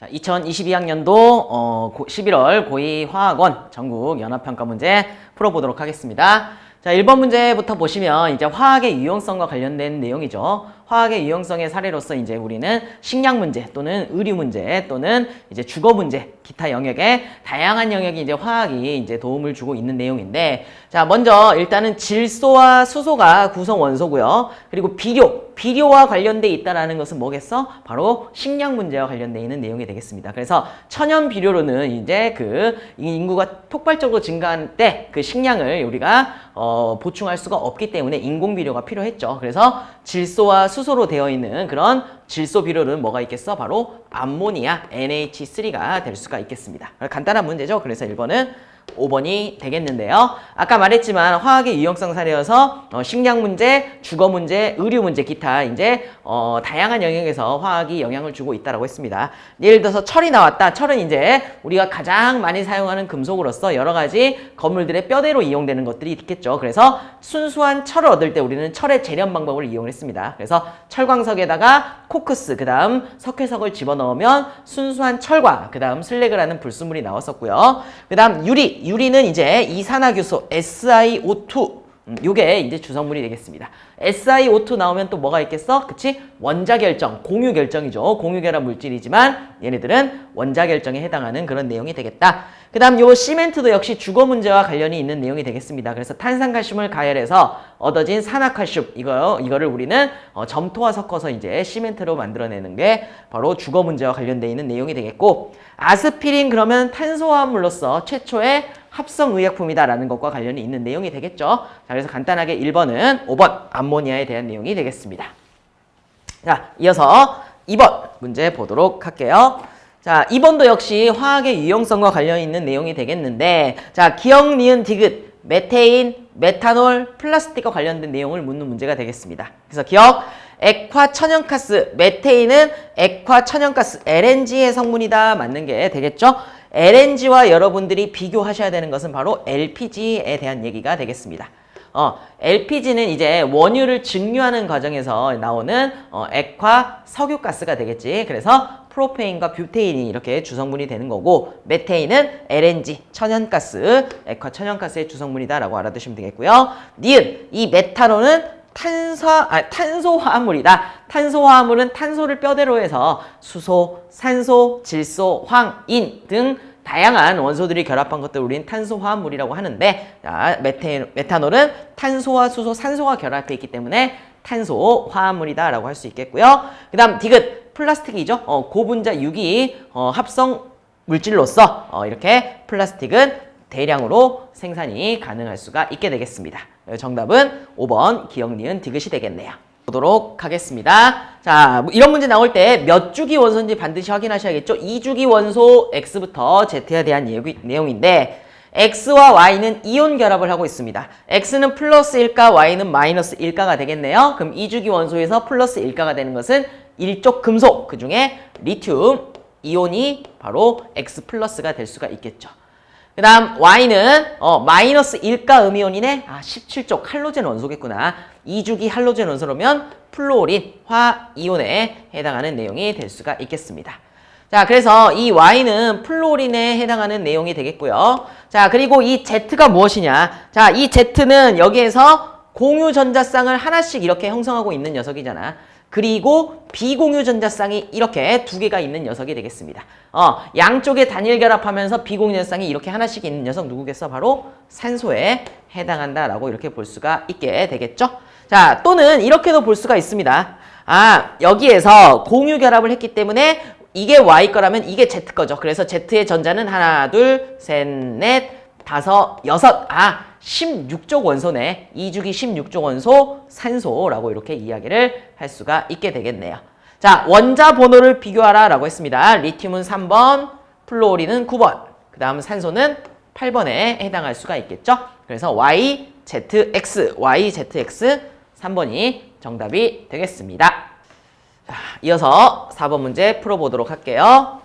자, 2022학년도 어, 11월 고2 화학원 전국 연합평가 문제 풀어보도록 하겠습니다. 자, 1번 문제부터 보시면 이제 화학의 유용성과 관련된 내용이죠. 화학의 유용성의 사례로서 이제 우리는 식량 문제 또는 의류 문제 또는 이제 주거 문제 기타 영역에 다양한 영역이 이제 화학이 이제 도움을 주고 있는 내용인데 자 먼저 일단은 질소와 수소가 구성 원소고요. 그리고 비료, 비료와 관련돼 있다라는 것은 뭐겠어? 바로 식량 문제와 관련돼 있는 내용이 되겠습니다. 그래서 천연 비료로는 이제 그 인구가 폭발적으로 증가할 때그 식량을 우리가 어, 보충할 수가 없기 때문에 인공 비료가 필요했죠. 그래서 질소와 수소로 되어 있는 그런 질소 비료는 뭐가 있겠어? 바로 암모니아 NH3가 될 수가 있겠습니다. 간단한 문제죠. 그래서 1번은 5번이 되겠는데요. 아까 말했지만 화학의 유용성 사례여서 어, 식량 문제, 주거 문제, 의류 문제, 기타 이제 어, 다양한 영역에서 화학이 영향을 주고 있다고 했습니다. 예를 들어서 철이 나왔다. 철은 이제 우리가 가장 많이 사용하는 금속으로서 여러 가지 건물들의 뼈대로 이용되는 것들이 있겠죠. 그래서 순수한 철을 얻을 때 우리는 철의 재련 방법을 이용했습니다. 그래서 철광석에다가 코크스, 그 다음 석회석을 집어넣으면 순수한 철과 그 다음 슬래그라는 불순물이 나왔었고요. 그 다음 유리, 유리는 이제 이산화규소 SiO2 음, 요게 이제 주성분이 되겠습니다. SiO2 나오면 또 뭐가 있겠어? 그치? 원자결정, 공유결정이죠. 공유결합 물질이지만 얘네들은 원자결정에 해당하는 그런 내용이 되겠다. 그 다음 요 시멘트도 역시 주거 문제와 관련이 있는 내용이 되겠습니다. 그래서 탄산칼슘을 가열해서 얻어진 산화칼슘 이거, 이거를 우리는 어, 점토와 섞어서 이제 시멘트로 만들어내는 게 바로 주거 문제와 관련돼 있는 내용이 되겠고 아스피린 그러면 탄소화물로서 최초의 합성의약품이다라는 것과 관련이 있는 내용이 되겠죠. 자, 그래서 간단하게 1번은 5번 암모니아에 대한 내용이 되겠습니다. 자, 이어서 2번 문제 보도록 할게요. 자, 2번도 역시 화학의 유용성과 관련 있는 내용이 되겠는데 자, 기억, 니은, 디귿, 메테인, 메탄올, 플라스틱과 관련된 내용을 묻는 문제가 되겠습니다. 그래서 기억, 액화 천연가스, 메테인은 액화 천연가스, LNG의 성분이다. 맞는 게 되겠죠? LNG와 여러분들이 비교하셔야 되는 것은 바로 LPG에 대한 얘기가 되겠습니다. 어, LPG는 이제 원유를 증류하는 과정에서 나오는 어, 액화 석유가스가 되겠지. 그래서 프로페인과 뷰테인이 이렇게 주성분이 되는 거고 메테인은 LNG, 천연가스, 액화 천연가스의 주성분이다라고 알아두시면 되겠고요. 니은, 이 메탄올은 탄소, 아, 탄소화합물이다. 탄소화합물은 탄소를 뼈대로 해서 수소, 산소, 질소, 황, 인 등 다양한 원소들이 결합한 것들 우리는 탄소화합물이라고 하는데 자, 메테, 메탄올은 탄소와 수소, 산소가 결합해 있기 때문에 탄소화합물이다 라고 할 수 있겠고요. 그 다음 디귿 플라스틱이죠. 어, 고분자 유기 어, 합성 물질로서 어, 이렇게 플라스틱은 대량으로 생산이 가능할 수가 있게 되겠습니다. 정답은 5번 기억 니은 디귿이 되겠네요. 보도록 하겠습니다. 자, 이런 문제 나올 때 몇 주기 원소인지 반드시 확인하셔야겠죠. 2주기 원소 X부터 Z에 대한 내용인데 X와 Y는 이온 결합을 하고 있습니다. X는 플러스 1가, Y는 마이너스 1가가 되겠네요. 그럼 2주기 원소에서 플러스 1가가 되는 것은 일족 금속, 그 중에 리튬 이온이 바로 X 플러스가 될 수가 있겠죠. 그 다음 Y는 어, 마이너스 1가 음이온이네. 아 17족 할로젠 원소겠구나. 2주기 할로젠 원소라면 플로린화 이온에 해당하는 내용이 될 수가 있겠습니다. 자, 그래서 이 Y는 플로린에 해당하는 내용이 되겠고요. 자, 그리고 이 Z가 무엇이냐. 자, 이 Z는 여기에서 공유 전자쌍을 하나씩 이렇게 형성하고 있는 녀석이잖아. 그리고 비공유 전자쌍이 이렇게 두 개가 있는 녀석이 되겠습니다. 어, 양쪽에 단일 결합하면서 비공유 전자쌍이 이렇게 하나씩 있는 녀석 누구겠어? 바로 산소에 해당한다라고 이렇게 볼 수가 있게 되겠죠. 자, 또는 이렇게도 볼 수가 있습니다. 아, 여기에서 공유 결합을 했기 때문에 이게 Y 거라면 이게 Z 거죠. 그래서 Z의 전자는 하나, 둘, 셋, 넷, 다섯, 여섯. 아, 16족 원소네. 2주기 16족 원소 산소라고 이렇게 이야기를 할 수가 있게 되겠네요. 자, 원자 번호를 비교하라 라고 했습니다. 리튬은 3번, 플로리는 9번, 그 다음 산소는 8번에 해당할 수가 있겠죠. 그래서 Y, ZX, Y, ZX 3번이 정답이 되겠습니다. 자, 이어서 4번 문제 풀어보도록 할게요.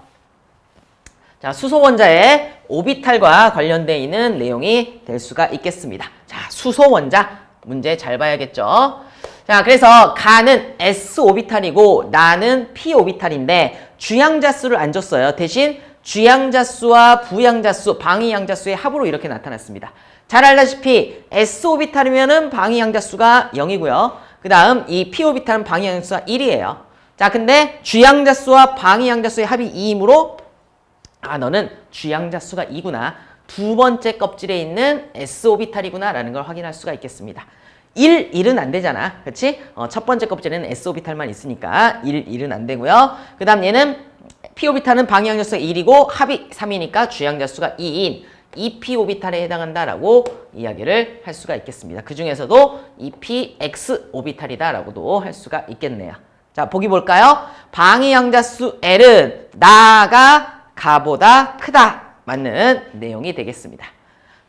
자, 수소 원자의 오비탈과 관련되어 있는 내용이 될 수가 있겠습니다. 자, 수소 원자 문제 잘 봐야겠죠. 자, 그래서 가는 S 오비탈이고 나는 P 오비탈인데 주양자수를 안 줬어요. 대신 주양자수와 부양자수, 방위양자수의 합으로 이렇게 나타났습니다. 잘 알다시피 S오비탈이면 은 방위양자수가 0이고요. 그 다음 이 P오비탈은 방위양자수가 1이에요. 자, 근데 주양자수와 방위양자수의 합이 2이므로 아, 너는 주양자 수가 2구나. 두 번째 껍질에 있는 S오비탈이구나 라는 걸 확인할 수가 있겠습니다. 1, 1은 안 되잖아. 그렇지? 어, 첫 번째 껍질에는 S오비탈만 있으니까 1, 1은 안 되고요. 그 다음 얘는 P오비탈은 방향자수가 1이고 합이 3이니까 주양자수가 2인 2P오비탈에 해당한다라고 이야기를 할 수가 있겠습니다. 그 중에서도 2PX오비탈이다라고도 할 수가 있겠네요. 자, 보기 볼까요? 방위양자수 L은 나가 가보다 크다. 맞는 내용이 되겠습니다.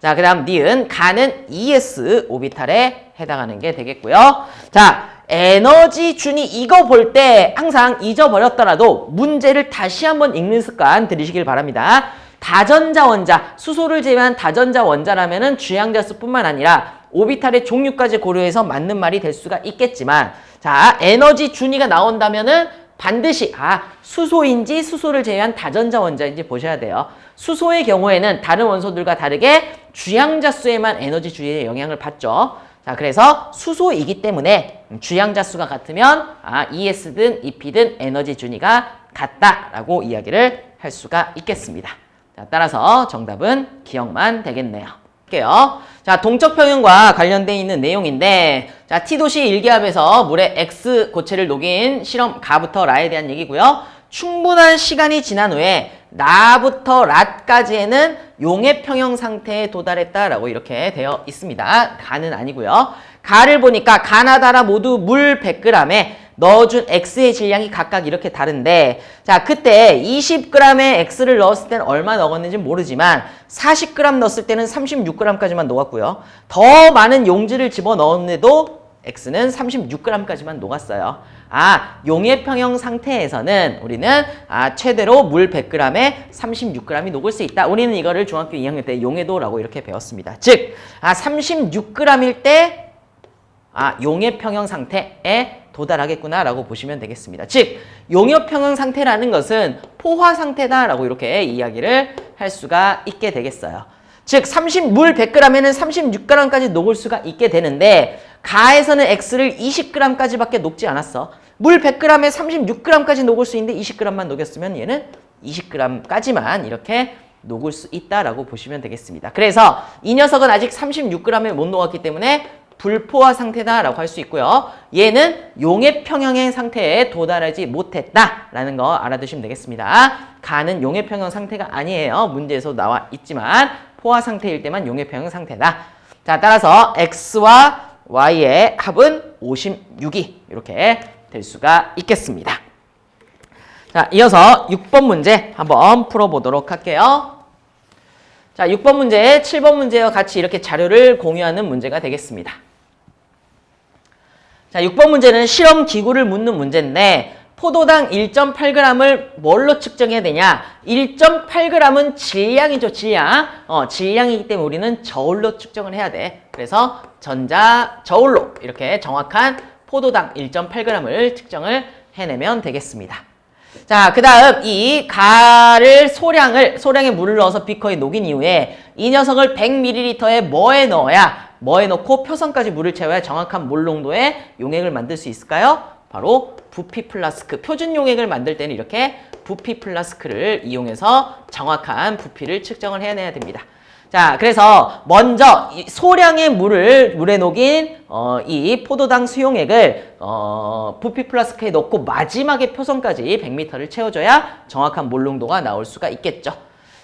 자, 그 다음 니은 가는 ES 오비탈에 해당하는 게 되겠고요. 자, 에너지 준이 이거 볼 때 항상 잊어버렸더라도 문제를 다시 한번 읽는 습관 들이시길 바랍니다. 다전자 원자, 수소를 제외한 다전자 원자라면 은 주양자수뿐만 아니라 오비탈의 종류까지 고려해서 맞는 말이 될 수가 있겠지만 자, 에너지 준위가 나온다면 은 반드시 아 수소인지 수소를 제외한 다전자 원자인지 보셔야 돼요. 수소의 경우에는 다른 원소들과 다르게 주양자 수에만 에너지 주위에 영향을 받죠. 자, 그래서 수소이기 때문에 주양자 수가 같으면 아 ES든 EP든 에너지 준위가 같다라고 이야기를 할 수가 있겠습니다. 자, 따라서 정답은 기억만 되겠네요. 할게요. 자, 동적 평형과 관련돼 있는 내용인데 자, T도시 일기압에서 물에 X 고체를 녹인 실험 가부터 라에 대한 얘기고요. 충분한 시간이 지난 후에 나부터 랏까지에는 용해 평형 상태에 도달했다라고 이렇게 되어 있습니다. 가는 아니고요. 가를 보니까 가나다라 모두 물 100g에 넣어준 X의 질량이 각각 이렇게 다른데 자 그때 20g의 X를 넣었을 때는 얼마 넣었는지 모르지만 40g 넣었을 때는 36g까지만 녹았고요. 더 많은 용지를 집어넣었는데도 X는 36g까지만 녹았어요. 아, 용해평형 상태에서는 우리는 아, 최대로 물 100g에 36g이 녹을 수 있다. 우리는 이거를 중학교 2학년 때 용해도라고 이렇게 배웠습니다. 즉, 아, 36g일 때 아, 용해평형 상태에 도달하겠구나라고 보시면 되겠습니다. 즉, 용해평형 상태라는 것은 포화 상태다라고 이렇게 이야기를 할 수가 있게 되겠어요. 즉, 30, 물 100g에는 36g까지 녹을 수가 있게 되는데 가에서는 X를 20g까지밖에 녹지 않았어. 물 100g에 36g까지 녹을 수 있는데 20g만 녹였으면 얘는 20g까지만 이렇게 녹을 수 있다라고 보시면 되겠습니다. 그래서 이 녀석은 아직 36g에 못 녹았기 때문에 불포화 상태다라고 할 수 있고요. 얘는 용해 평형의 상태에 도달하지 못했다라는 거 알아두시면 되겠습니다. 가는 용해 평형 상태가 아니에요. 문제에서 나와 있지만 포화 상태일 때만 용해 평형 상태다. 자, 따라서 X와 Y의 합은 56이 이렇게 될 수가 있겠습니다. 자, 이어서 6번 문제 한번 풀어보도록 할게요. 자, 6번 문제, 7번 문제와 같이 이렇게 자료를 공유하는 문제가 되겠습니다. 자, 6번 문제는 실험 기구를 묻는 문제인데 포도당 1.8g을 뭘로 측정해야 되냐? 1.8g은 질량이죠, 질량. 어, 질량이기 때문에 우리는 저울로 측정을 해야 돼. 그래서 전자 저울로 이렇게 정확한 포도당 1.8g을 측정을 해내면 되겠습니다. 자, 그 다음 이 가를 소량을, 소량의 물을 넣어서 비커에 녹인 이후에 이 녀석을 100ml에 뭐에 넣어야, 뭐에 넣고 표선까지 물을 채워야 정확한 몰 농도의 용액을 만들 수 있을까요? 바로 부피 플라스크, 표준 용액을 만들 때는 이렇게 부피 플라스크를 이용해서 정확한 부피를 측정을 해내야 됩니다. 자, 그래서 먼저 소량의 물을 물에 녹인 어, 이 포도당 수용액을 어, 부피 플라스크에 넣고 마지막에 표선까지 100m를 채워줘야 정확한 몰 농도가 나올 수가 있겠죠.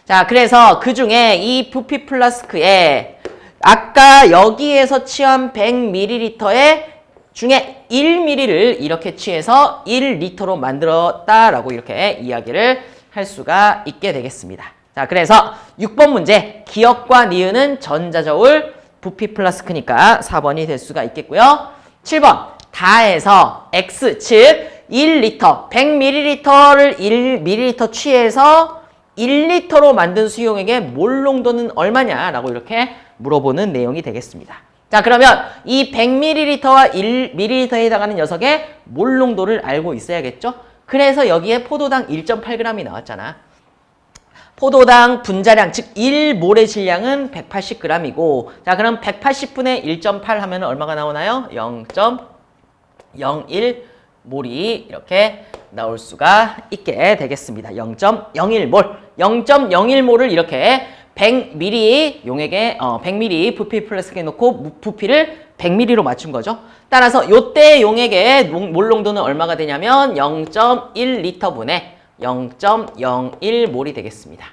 자, 그래서 그 중에 이 부피 플라스크에 아까 여기에서 취한 100ml의 중에 1ml를 이렇게 취해서 1리터로 만들었다라고 이렇게 이야기를 할 수가 있게 되겠습니다. 자, 그래서 6번 문제 기억과 니은은 전자저울 부피 플라스크니까 4번이 될 수가 있겠고요. 7번 다해서 x 즉 1리터 100ml를 1ml 취해서 1리터로 만든 수용액의 몰 농도는 얼마냐라고 이렇게 물어보는 내용이 되겠습니다. 자 그러면 이 100ml와 1ml에 해당하는 녀석의 몰 농도를 알고 있어야겠죠? 그래서 여기에 포도당 1.8g이 나왔잖아. 포도당 분자량, 즉 1몰의 질량은 180g이고 자 그럼 180분의 1.8 하면 얼마가 나오나요? 0.01몰이 이렇게 나올 수가 있게 되겠습니다. 0.01몰, 0.01몰을 이렇게 100ml 용액에 어, 100ml 부피 플라스틱에 넣고 부피를 100ml로 맞춘 거죠. 따라서 요때 용액의 몰 농도는 얼마가 되냐면 0.1리터분의 0.01몰이 되겠습니다.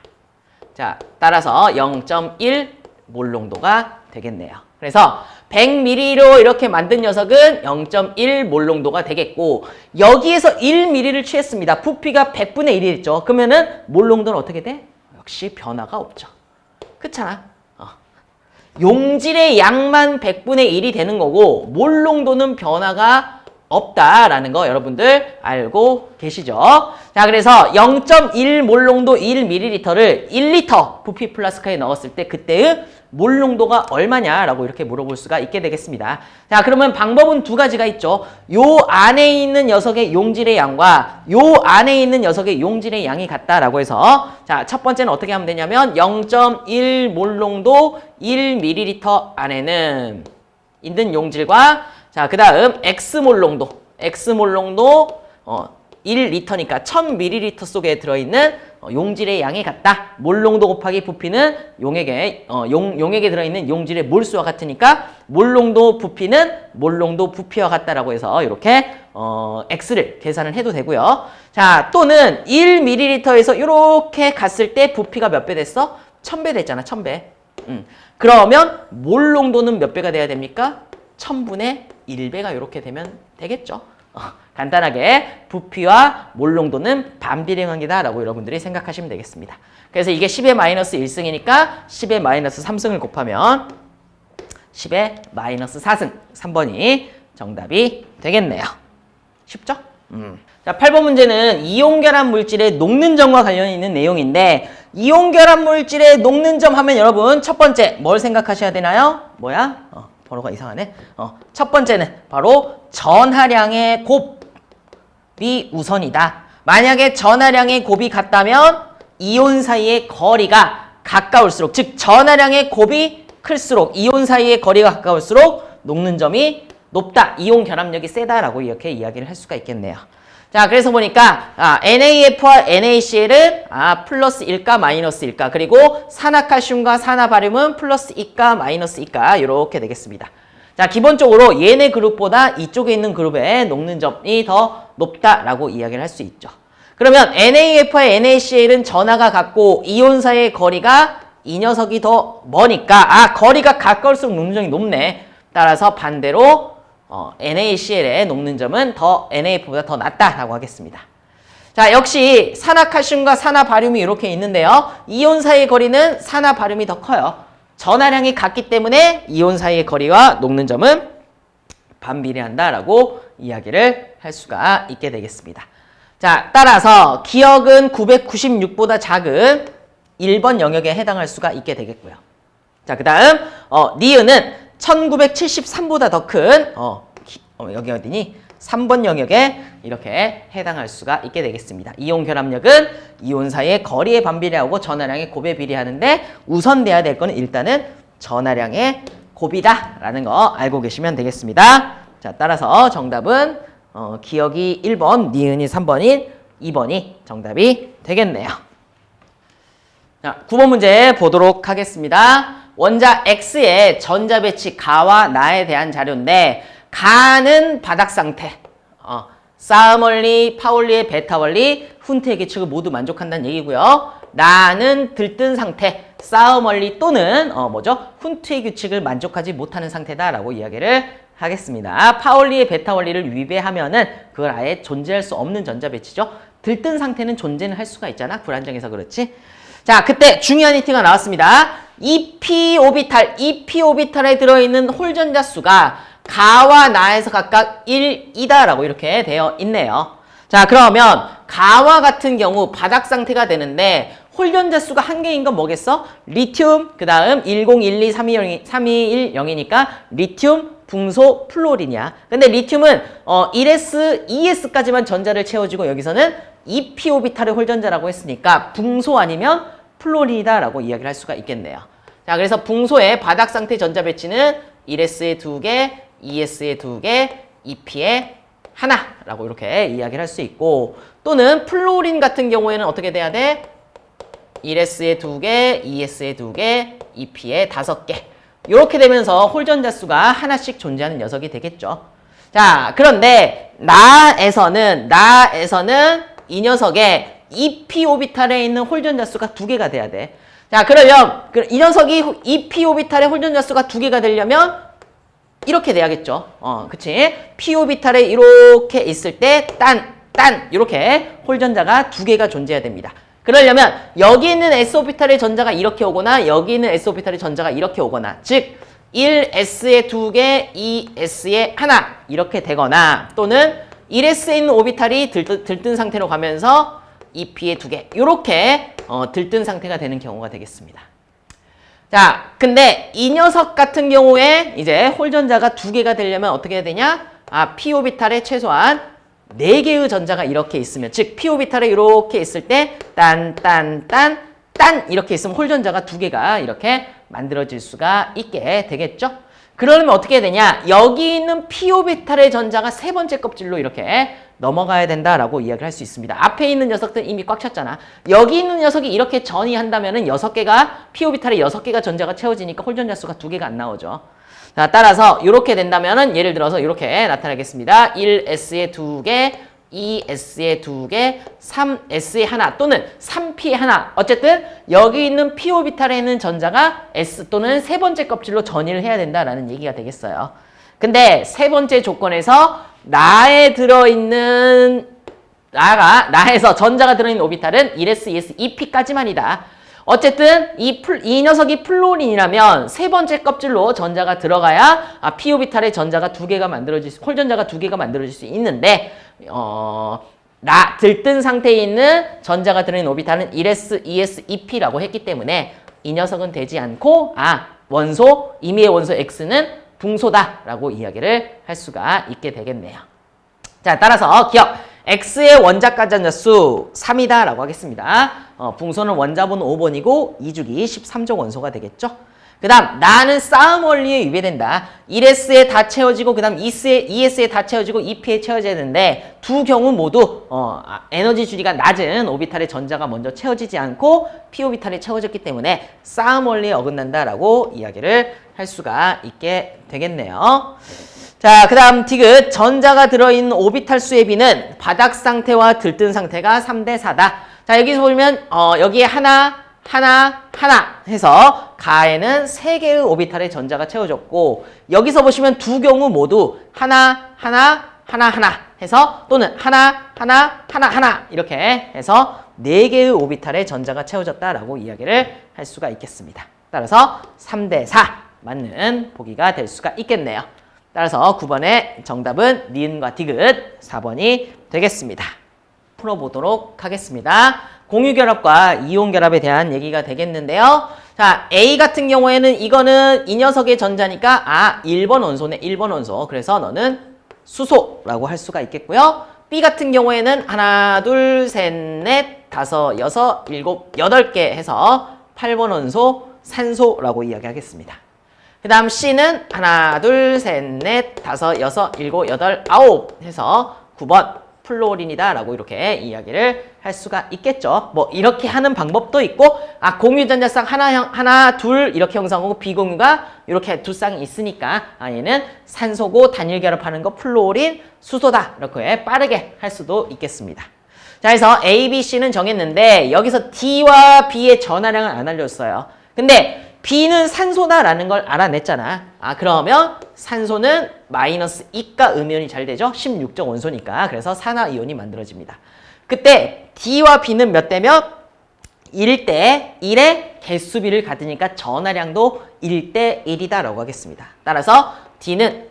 자, 따라서 0.1 몰 농도가 되겠네요. 그래서 100ml로 이렇게 만든 녀석은 0.1 몰 농도가 되겠고 여기에서 1ml를 취했습니다. 부피가 100분의 1이 됐죠. 그러면 은 몰 농도는 어떻게 돼? 역시 변화가 없죠. 그렇잖아. 어. 용질의 양만 100분의 1이 되는 거고 몰 농도는 변화가 없다라는 거 여러분들 알고 계시죠? 자, 그래서 0.1 몰 농도 1ml를 1리터 부피 플라스카에 넣었을 때 그때의 몰 농도가 얼마냐라고 이렇게 물어볼 수가 있게 되겠습니다. 자, 그러면 방법은 두 가지가 있죠. 요 안에 있는 녀석의 용질의 양과 요 안에 있는 녀석의 용질의 양이 같다라고 해서 자, 첫 번째는 어떻게 하면 되냐면 0.1 몰 농도 1ml 안에는 있는 용질과 자, 그 다음 X몰 농도. X몰 농도 어, 1리터니까 1000ml 속에 들어있는 어, 용질의 양이 같다. 몰 농도 곱하기 부피는 용액에 어, 용, 용액에 들어있는 용질의 몰수와 같으니까 몰 농도 부피는 몰 농도 부피와 같다라고 해서 이렇게 어, X를 계산을 해도 되고요. 자, 또는 1ml에서 이렇게 갔을 때 부피가 몇 배 됐어? 1000배 됐잖아. 1000배. 음. 그러면 몰 농도는 몇 배가 돼야 됩니까? 1000분의 1배가 이렇게 되면 되겠죠. 어, 간단하게 부피와 몰농도는 반비례 관계다라고 여러분들이 생각하시면 되겠습니다. 그래서 이게 10의 마이너스 1승이니까 10의 마이너스 3승을 곱하면 10의 마이너스 4승 3번이 정답이 되겠네요. 쉽죠? 음. 자, 8번 문제는 이온결합 물질의 녹는 점과 관련이 있는 내용인데 이온결합 물질의 녹는 점 하면 여러분 첫 번째 뭘 생각하셔야 되나요? 뭐야? 어. 번호가 이상하네. 어, 첫 번째는 바로 전하량의 곱이 우선이다. 만약에 전하량의 곱이 같다면 이온 사이의 거리가 가까울수록 즉 전하량의 곱이 클수록 이온 사이의 거리가 가까울수록 녹는 점이 높다. 이온 결합력이 세다라고 이렇게 이야기를 할 수가 있겠네요. 자, 그래서 보니까 아, NAF와 NaCl은 아, 플러스 1가 마이너스 1가 그리고 산화칼슘과 산화바륨은 플러스 2가 마이너스 2가 이렇게 되겠습니다. 자, 기본적으로 얘네 그룹보다 이쪽에 있는 그룹의 녹는 점이 더 높다라고 이야기를 할 수 있죠. 그러면 NAF와 NaCl은 전하가 같고 이온사의 거리가 이 녀석이 더 머니까 아 거리가 가까울수록 녹는 점이 높네. 따라서 반대로 어, NaCl의 녹는 점은 더 NAF보다 더 낮다라고 하겠습니다. 자, 역시 산화칼슘과 산화바륨이 이렇게 있는데요. 이온 사이의 거리는 산화바륨이 더 커요. 전하량이 같기 때문에 이온 사이의 거리와 녹는 점은 반비례한다라고 이야기를 할 수가 있게 되겠습니다. 자, 따라서 기억은 996보다 작은 1번 영역에 해당할 수가 있게 되겠고요. 자, 그 다음 어, 니은은 1973보다 더큰 어, 어, 여기 어디니? 3번 영역에 이렇게 해당할 수가 있게 되겠습니다. 이온 결합력은 이온 사이의 거리에 반비례하고 전하량의 곱에 비례하는데 우선 돼야 될 거는 일단은 전하량의 곱이다라는 거 알고 계시면 되겠습니다. 자, 따라서 정답은 어, 기억이 1번, 니은이 3번인 2번이 정답이 되겠네요. 자, 9번 문제 보도록 하겠습니다. 원자 X의 전자 배치 가와 나에 대한 자료인데 가는 바닥 상태, 어, 싸움 원리, 파울리의 베타 원리, 훈트의 계측을 모두 만족한다는 얘기고요. 나는 들뜬 상태, 싸움 원리 또는 어 뭐죠? 훈트의 규칙을 만족하지 못하는 상태다라고 이야기를 하겠습니다. 파울리의 배타 원리를 위배하면은 그걸 아예 존재할 수 없는 전자 배치죠. 들뜬 상태는 존재는 할 수가 있잖아. 불안정해서 그렇지. 자, 그때 중요한 힌트가 나왔습니다. 2p 오비탈, 2p 오비탈에 들어있는 홀전자 수가 가와 나에서 각각 1이다라고 이렇게 되어 있네요. 자 그러면 가와 같은 경우 바닥 상태가 되는데 홀전자 수가 한 개인 건 뭐겠어? 리튬, 그 다음 1012320, 321이니까 리튬 붕소 플로린이야. 근데 리튬은 어 1s, 2s까지만 전자를 채워주고 여기서는 2p 오비탈의 홀전자라고 했으니까 붕소 아니면 플로린이다라고 이야기를 할 수가 있겠네요. 자, 그래서 붕소의 바닥 상태 전자 배치는 1s에 2개, 2s에 2개, 2p에 하나라고 이렇게 이야기를 할 수 있고 또는 플로린 같은 경우에는 어떻게 돼야 돼? 1s에 2개, 2s에 2개, 2p에 5개 이렇게 되면서 홀전자 수가 하나씩 존재하는 녀석이 되겠죠. 자, 그런데 나에서는 나에서는 이 녀석의 2p 오비탈에 있는 홀전자 수가 두 개가 돼야 돼. 자, 그러면 그이 녀석이 2p 오비탈의 홀전자 수가 두 개가 되려면 이렇게 돼야겠죠. 어, 그치? p 오비탈에 이렇게 있을 때 딴, 딴 이렇게 홀전자가 두 개가 존재해야 됩니다. 그러려면 여기 있는 s 오비탈의 전자가 이렇게 오거나 여기 있는 s 오비탈의 전자가 이렇게 오거나 즉 1s에 2개, 2s에 하나 이렇게 되거나 또는 1s에 있는 오비탈이 들뜬 상태로 가면서 2p에 2개 이렇게 어, 들뜬 상태가 되는 경우가 되겠습니다. 자, 근데 이 녀석 같은 경우에 이제 홀전자가 두 개가 되려면 어떻게 해야 되냐? 아, p 오비탈에 최소한 네 개의 전자가 이렇게 있으면 즉 p 오비탈에 이렇게 있을 때 딴, 딴, 딴, 딴 이렇게 있으면 홀전자가 두 개가 이렇게 만들어질 수가 있게 되겠죠? 그러면 어떻게 해야 되냐? 여기 있는 p 오비탈의 전자가 세 번째 껍질로 이렇게 넘어가야 된다라고 이야기를 할 수 있습니다. 앞에 있는 녀석들 이미 꽉 찼잖아. 여기 있는 녀석이 이렇게 전이 한다면 여섯 개가 p 오비탈에 여섯 개가 전자가 채워지니까 홀전자 수가 두 개가 안 나오죠. 자, 따라서 이렇게 된다면 은 예를 들어서 이렇게 나타나겠습니다. 1s에 두 개, 2s에 두 개, 3s에 하나 또는 3p에 하나. 어쨌든 여기 있는 p 오비탈에 있는 전자가 s 또는 세 번째 껍질로 전이를 해야 된다라는 얘기가 되겠어요. 근데 세 번째 조건에서 나에 들어있는 나가 나에서 전자가 들어있는 오비탈은 1s, 2s, 2p까지만이다. 어쨌든 이, 풀, 이 녀석이 플로린이라면 세 번째 껍질로 전자가 들어가야 아, p 오비탈의 전자가 두 개가 만들어질 수, 홀 전자가 두 개가 만들어질 수 있는데 어, 나 들뜬 상태에 있는 전자가 들어있는 오비탈은 1s, 2s, 2p라고 했기 때문에 이 녀석은 되지 않고 아 원소 임의의 원소 x는 붕소다라고 이야기를 할 수가 있게 되겠네요. 자, 따라서 기억. X의 원자 가전자 수 3이다라고 하겠습니다. 어, 붕소는 원자번 5번이고 2주기 13조 원소가 되겠죠. 그 다음 나는 싸움 원리에 위배된다. 1S에 다 채워지고 그 다음 2S에, 2S에 다 채워지고 2P에 채워져야 되는데 두 경우 모두 어, 아, 에너지 주리가 낮은 오비탈의 전자가 먼저 채워지지 않고 P 오비탈이 채워졌기 때문에 싸움 원리에 어긋난다라고 이야기를 할 수가 있게 되겠네요. 자, 그 다음 디귿 전자가 들어있는 오비탈 수의 비는 바닥 상태와 들뜬 상태가 3대 4다. 자, 여기서 보면 어, 여기에 하나, 하나, 하나 해서 가에는 세개의 오비탈의 전자가 채워졌고 여기서 보시면 두 경우 모두 하나, 하나, 하나, 하나 해서 또는 하나, 하나, 하나, 하나 이렇게 해서 네개의 오비탈의 전자가 채워졌다라고 이야기를 할 수가 있겠습니다. 따라서 3대 4 맞는 보기가 될 수가 있겠네요. 따라서 9번의 정답은 니은과 디귿 4번이 되겠습니다. 풀어보도록 하겠습니다. 공유결합과 이온결합에 대한 얘기가 되겠는데요. 자, A 같은 경우에는 이거는 이 녀석의 전자니까 아, 1번 원소네, 1번 원소. 그래서 너는 수소라고 할 수가 있겠고요. B 같은 경우에는 하나, 둘, 셋, 넷, 다섯, 여섯, 일곱, 여덟 개 해서 8번 원소 산소라고 이야기하겠습니다. 그 다음 C는 하나, 둘, 셋, 넷, 다섯, 여섯, 일곱, 여덟, 아홉 해서 9번 플로린이다 라고 이렇게 이야기를 할 수가 있겠죠. 뭐 이렇게 하는 방법도 있고 아 공유전자쌍 하나, 형, 하나, 둘 이렇게 형성하고 비공유가 이렇게 두 쌍이 있으니까 아 얘는 산소고 단일 결합하는 거 플로린, 수소다 이렇게 빠르게 할 수도 있겠습니다. 자 그래서 A, B, C는 정했는데 여기서 D와 B의 전하량을 안 알려줬어요. 근데 B는 산소다라는 걸 알아냈잖아. 아 그러면 산소는 마이너스 2가 음이온이 잘 되죠. 16적 원소니까. 그래서 산화이온이 만들어집니다. 그때 D와 B는 몇 대면 1대 1의 개수비를 가지니까 전하량도 1대 1이다 라고 하겠습니다. 따라서 D는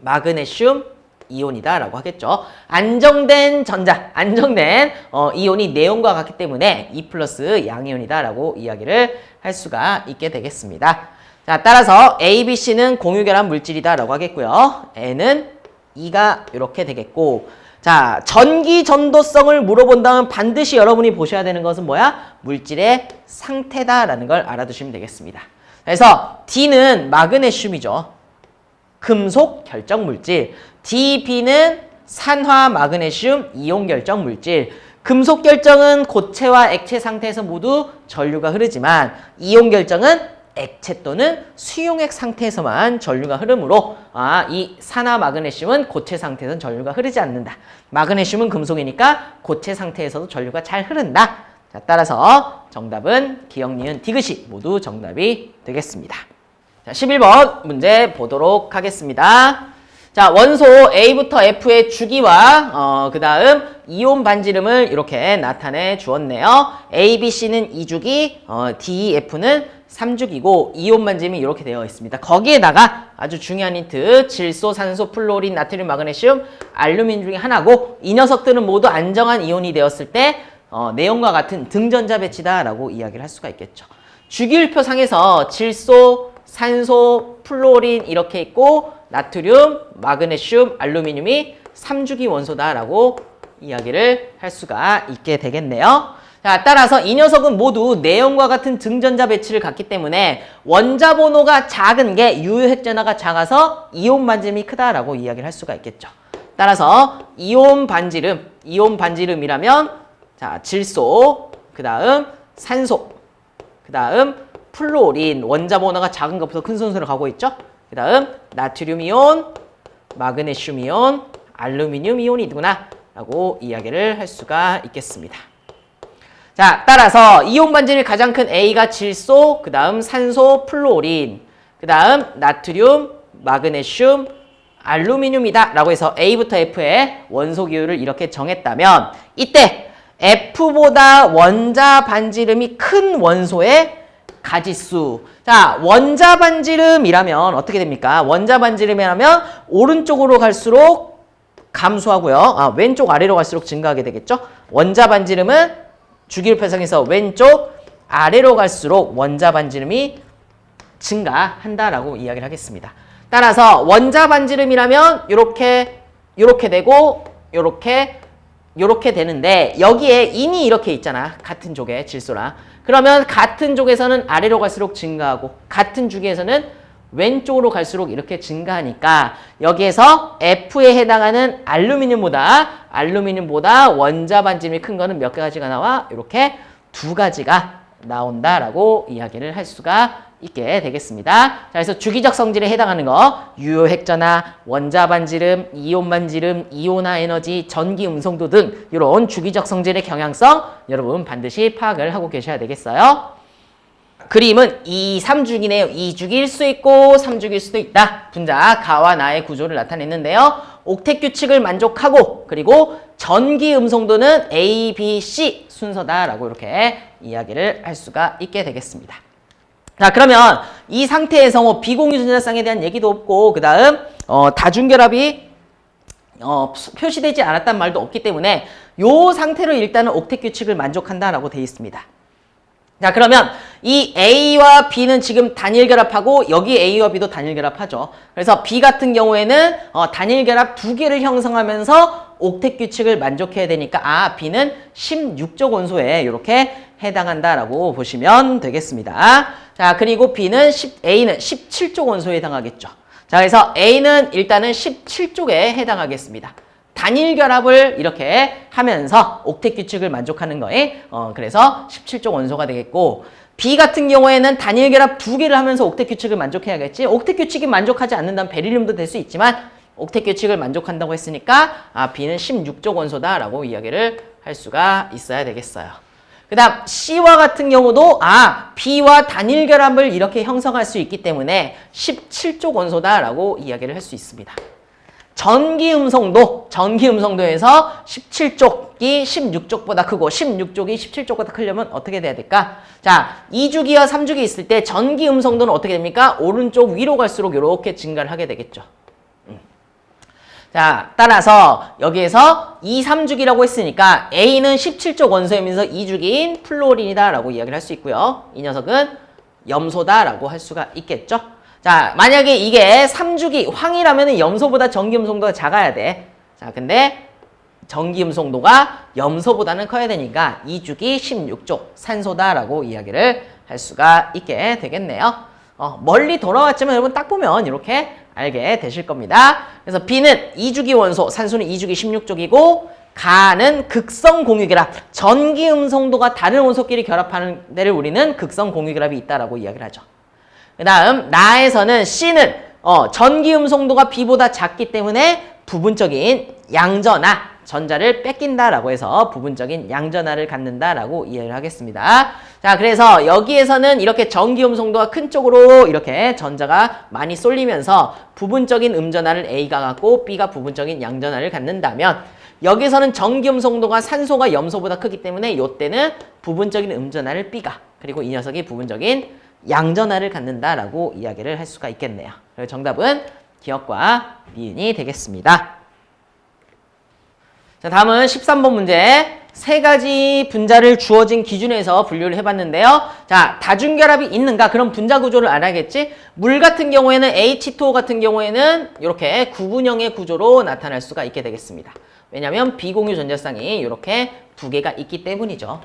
마그네슘 이온이다 라고 하겠죠. 안정된 전자, 안정된 어, 이온이 네온과 같기 때문에 2 플러스 양이온이다 라고 이야기를 할 수가 있게 되겠습니다. 자, 따라서 A, B, C는 공유결합 물질이다 라고 하겠고요. N은 2가 이렇게 되겠고 자, 전기 전도성을 물어본다면 반드시 여러분이 보셔야 되는 것은 뭐야? 물질의 상태다라는 걸 알아두시면 되겠습니다. 그래서 D는 마그네슘이죠. 금속 결정 물질. DB는 산화 마그네슘 이온 결정 물질. 금속 결정은 고체와 액체 상태에서 모두 전류가 흐르지만 이온 결정은 액체 또는 수용액 상태에서만 전류가 흐르므로 아, 이 산화 마그네슘은 고체 상태에서는 전류가 흐르지 않는다. 마그네슘은 금속이니까 고체 상태에서도 전류가 잘 흐른다. 자, 따라서 정답은 기역, 니은, 디귿이 모두 정답이 되겠습니다. 자, 11번 문제 보도록 하겠습니다. 자, 원소 A부터 F의 주기와 어, 그 다음 이온 반지름을 이렇게 나타내 주었네요. A, B, C는 2주기, 어, D, F는 3주기고 이온 반지름이 이렇게 되어 있습니다. 거기에다가 아주 중요한 힌트, 질소, 산소, 플로린, 나트륨, 마그네슘, 알루미늄 중에 하나고 이 녀석들은 모두 안정한 이온이 되었을 때 어, 네온과 같은 등전자 배치다라고 이야기를 할 수가 있겠죠. 주기율표 상에서 질소, 산소, 플로린 이렇게 있고 나트륨, 마그네슘, 알루미늄이 3주기 원소다라고 이야기를 할 수가 있게 되겠네요. 자, 따라서 이 녀석은 모두 내용과 같은 등전자 배치를 갖기 때문에 원자 번호가 작은 게 유효 핵전하가 작아서 이온 반지름이 크다라고 이야기를 할 수가 있겠죠. 따라서 이온 반지름, 이온 반지름이라면 자, 질소, 그 다음 산소, 그 다음 플로린, 원자 번호가 작은 것부터 큰 순서로 가고 있죠. 그 다음 나트륨 이온, 마그네슘 이온, 알루미늄 이온이구나 라고 이야기를 할 수가 있겠습니다. 자, 따라서 이온 반지름 가장 큰 A가 질소, 그 다음 산소, 플로린, 그 다음 나트륨, 마그네슘, 알루미늄이다 라고 해서 A부터 F의 원소 기호를 이렇게 정했다면 이때 F보다 원자 반지름이 큰 원소의 가지수. 자, 원자 반지름이라면 어떻게 됩니까? 원자 반지름이라면 오른쪽으로 갈수록 감소하고요. 아, 왼쪽 아래로 갈수록 증가하게 되겠죠? 원자 반지름은 주기율표상에서 왼쪽 아래로 갈수록 원자 반지름이 증가한다라고 이야기를 하겠습니다. 따라서 원자 반지름이라면 이렇게 이렇게 되고 이렇게 이렇게 되는데 여기에 인이 이렇게 있잖아. 같은 쪽에 질소랑. 그러면 같은 쪽에서는 아래로 갈수록 증가하고 같은 주기에서는 왼쪽으로 갈수록 이렇게 증가하니까 여기에서 F에 해당하는 알루미늄보다 알루미늄보다 원자 반지름이 큰 거는 몇 가지가 나와? 이렇게 두 가지가 나온다라고 이야기를 할 수가 있게 되겠습니다. 자, 그래서 주기적 성질에 해당하는 거 유효 핵전화, 원자 반지름, 이온 반지름, 이온화 에너지, 전기 음성도 등 이런 주기적 성질의 경향성 여러분 반드시 파악을 하고 계셔야 되겠어요. 그림은 2, 3주기네요. 2주기일 수 있고 3주기일 수도 있다. 분자 가와 나의 구조를 나타냈는데요. 옥텟 규칙을 만족하고 그리고 전기 음성도는 A, B, C 순서다라고 이렇게 이야기를 할 수가 있게 되겠습니다. 자 그러면 이 상태에서 뭐 비공유 전자쌍에 대한 얘기도 없고 그 다음 어, 다중결합이 어, 표시되지 않았단 말도 없기 때문에 이 상태로 일단은 옥텟 규칙을 만족한다라고 되어 있습니다. 자 그러면 이 A와 B는 지금 단일 결합하고 여기 A와 B도 단일 결합하죠. 그래서 B 같은 경우에는 어, 단일 결합 두 개를 형성하면서 옥텟 규칙을 만족해야 되니까 아 B는 16조 원소에 이렇게 해당한다라고 보시면 되겠습니다. 자 그리고 B는 10, A는 17조 원소에 해당하겠죠. 자 그래서 A는 일단은 17쪽에 해당하겠습니다. 단일 결합을 이렇게 하면서 옥텟 규칙을 만족하는 거에 어, 그래서 17조 원소가 되겠고 B 같은 경우에는 단일 결합 두 개를 하면서 옥텟 규칙을 만족해야겠지. 옥텟 규칙이 만족하지 않는다면 베릴륨도 될 수 있지만 옥텟 규칙을 만족한다고 했으니까 아, B는 16조 원소다라고 이야기를 할 수가 있어야 되겠어요. 그 다음 C와 같은 경우도 아 B와 단일 결합을 이렇게 형성할 수 있기 때문에 17조 원소다라고 이야기를 할 수 있습니다. 전기 음성도, 전기 음성도에서 17쪽이 16쪽보다 크고 16쪽이 17쪽보다 크려면 어떻게 돼야 될까? 자, 2주기와 3주기 있을 때 전기 음성도는 어떻게 됩니까? 오른쪽 위로 갈수록 이렇게 증가를 하게 되겠죠. 음. 자, 따라서 여기에서 2, 3주기라고 했으니까 A는 17쪽 원소이면서 2주기인 플로린이다 라고 이야기를 할 수 있고요. 이 녀석은 염소다라고 할 수가 있겠죠. 자, 만약에 이게 3주기 황이라면 염소보다 전기음성도가 작아야 돼. 자, 근데 전기음성도가 염소보다는 커야 되니까 2주기 16조 산소다라고 이야기를 할 수가 있게 되겠네요. 어, 멀리 돌아왔지만 여러분 딱 보면 이렇게 알게 되실 겁니다. 그래서 B는 2주기 원소, 산소는 2주기 16쪽이고 가는 극성 공유결합, 전기 음성도가 다른 원소끼리 결합하는 데를 우리는 극성 공유결합이 있다라고 이야기를 하죠. 그 다음 나에서는 C는 어, 전기 음성도가 B보다 작기 때문에 부분적인 양전하, 전자를 뺏긴다라고 해서 부분적인 양전하를 갖는다라고 이해를 하겠습니다. 자, 그래서 여기에서는 이렇게 전기 음성도가 큰 쪽으로 이렇게 전자가 많이 쏠리면서 부분적인 음전하를 A가 갖고 B가 부분적인 양전하를 갖는다면 여기서는 전기 음성도가 산소가 염소보다 크기 때문에 이때는 부분적인 음전하를 B가 그리고 이 녀석이 부분적인 양전하를 갖는다라고 이야기를 할 수가 있겠네요. 그래서 정답은 기억과 니은이 되겠습니다. 자, 다음은 13번 문제. 세 가지 분자를 주어진 기준에서 분류를 해봤는데요. 자, 다중결합이 있는가? 그럼 분자 구조를 알아야겠지? 물 같은 경우에는 H2O 같은 경우에는 이렇게 구분형의 구조로 나타날 수가 있게 되겠습니다. 왜냐하면 비공유 전자쌍이 이렇게 두 개가 있기 때문이죠.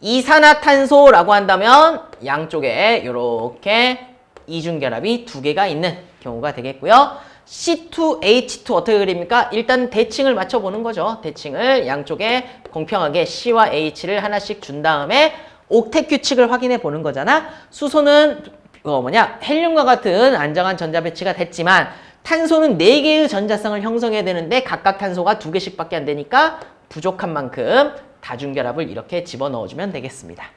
이산화탄소라고 한다면 양쪽에 이렇게 이중결합이 두 개가 있는 경우가 되겠고요. C2H2 어떻게 그립니까? 일단 대칭을 맞춰보는 거죠. 대칭을 양쪽에 공평하게 C와 H를 하나씩 준 다음에 옥텟 규칙을 확인해 보는 거잖아. 수소는 어 뭐냐 헬륨과 같은 안정한 전자 배치가 됐지만 탄소는 4개의 전자쌍을 형성해야 되는데 각각 탄소가 2개씩밖에 안 되니까 부족한 만큼 다중결합을 이렇게 집어넣어주면 되겠습니다.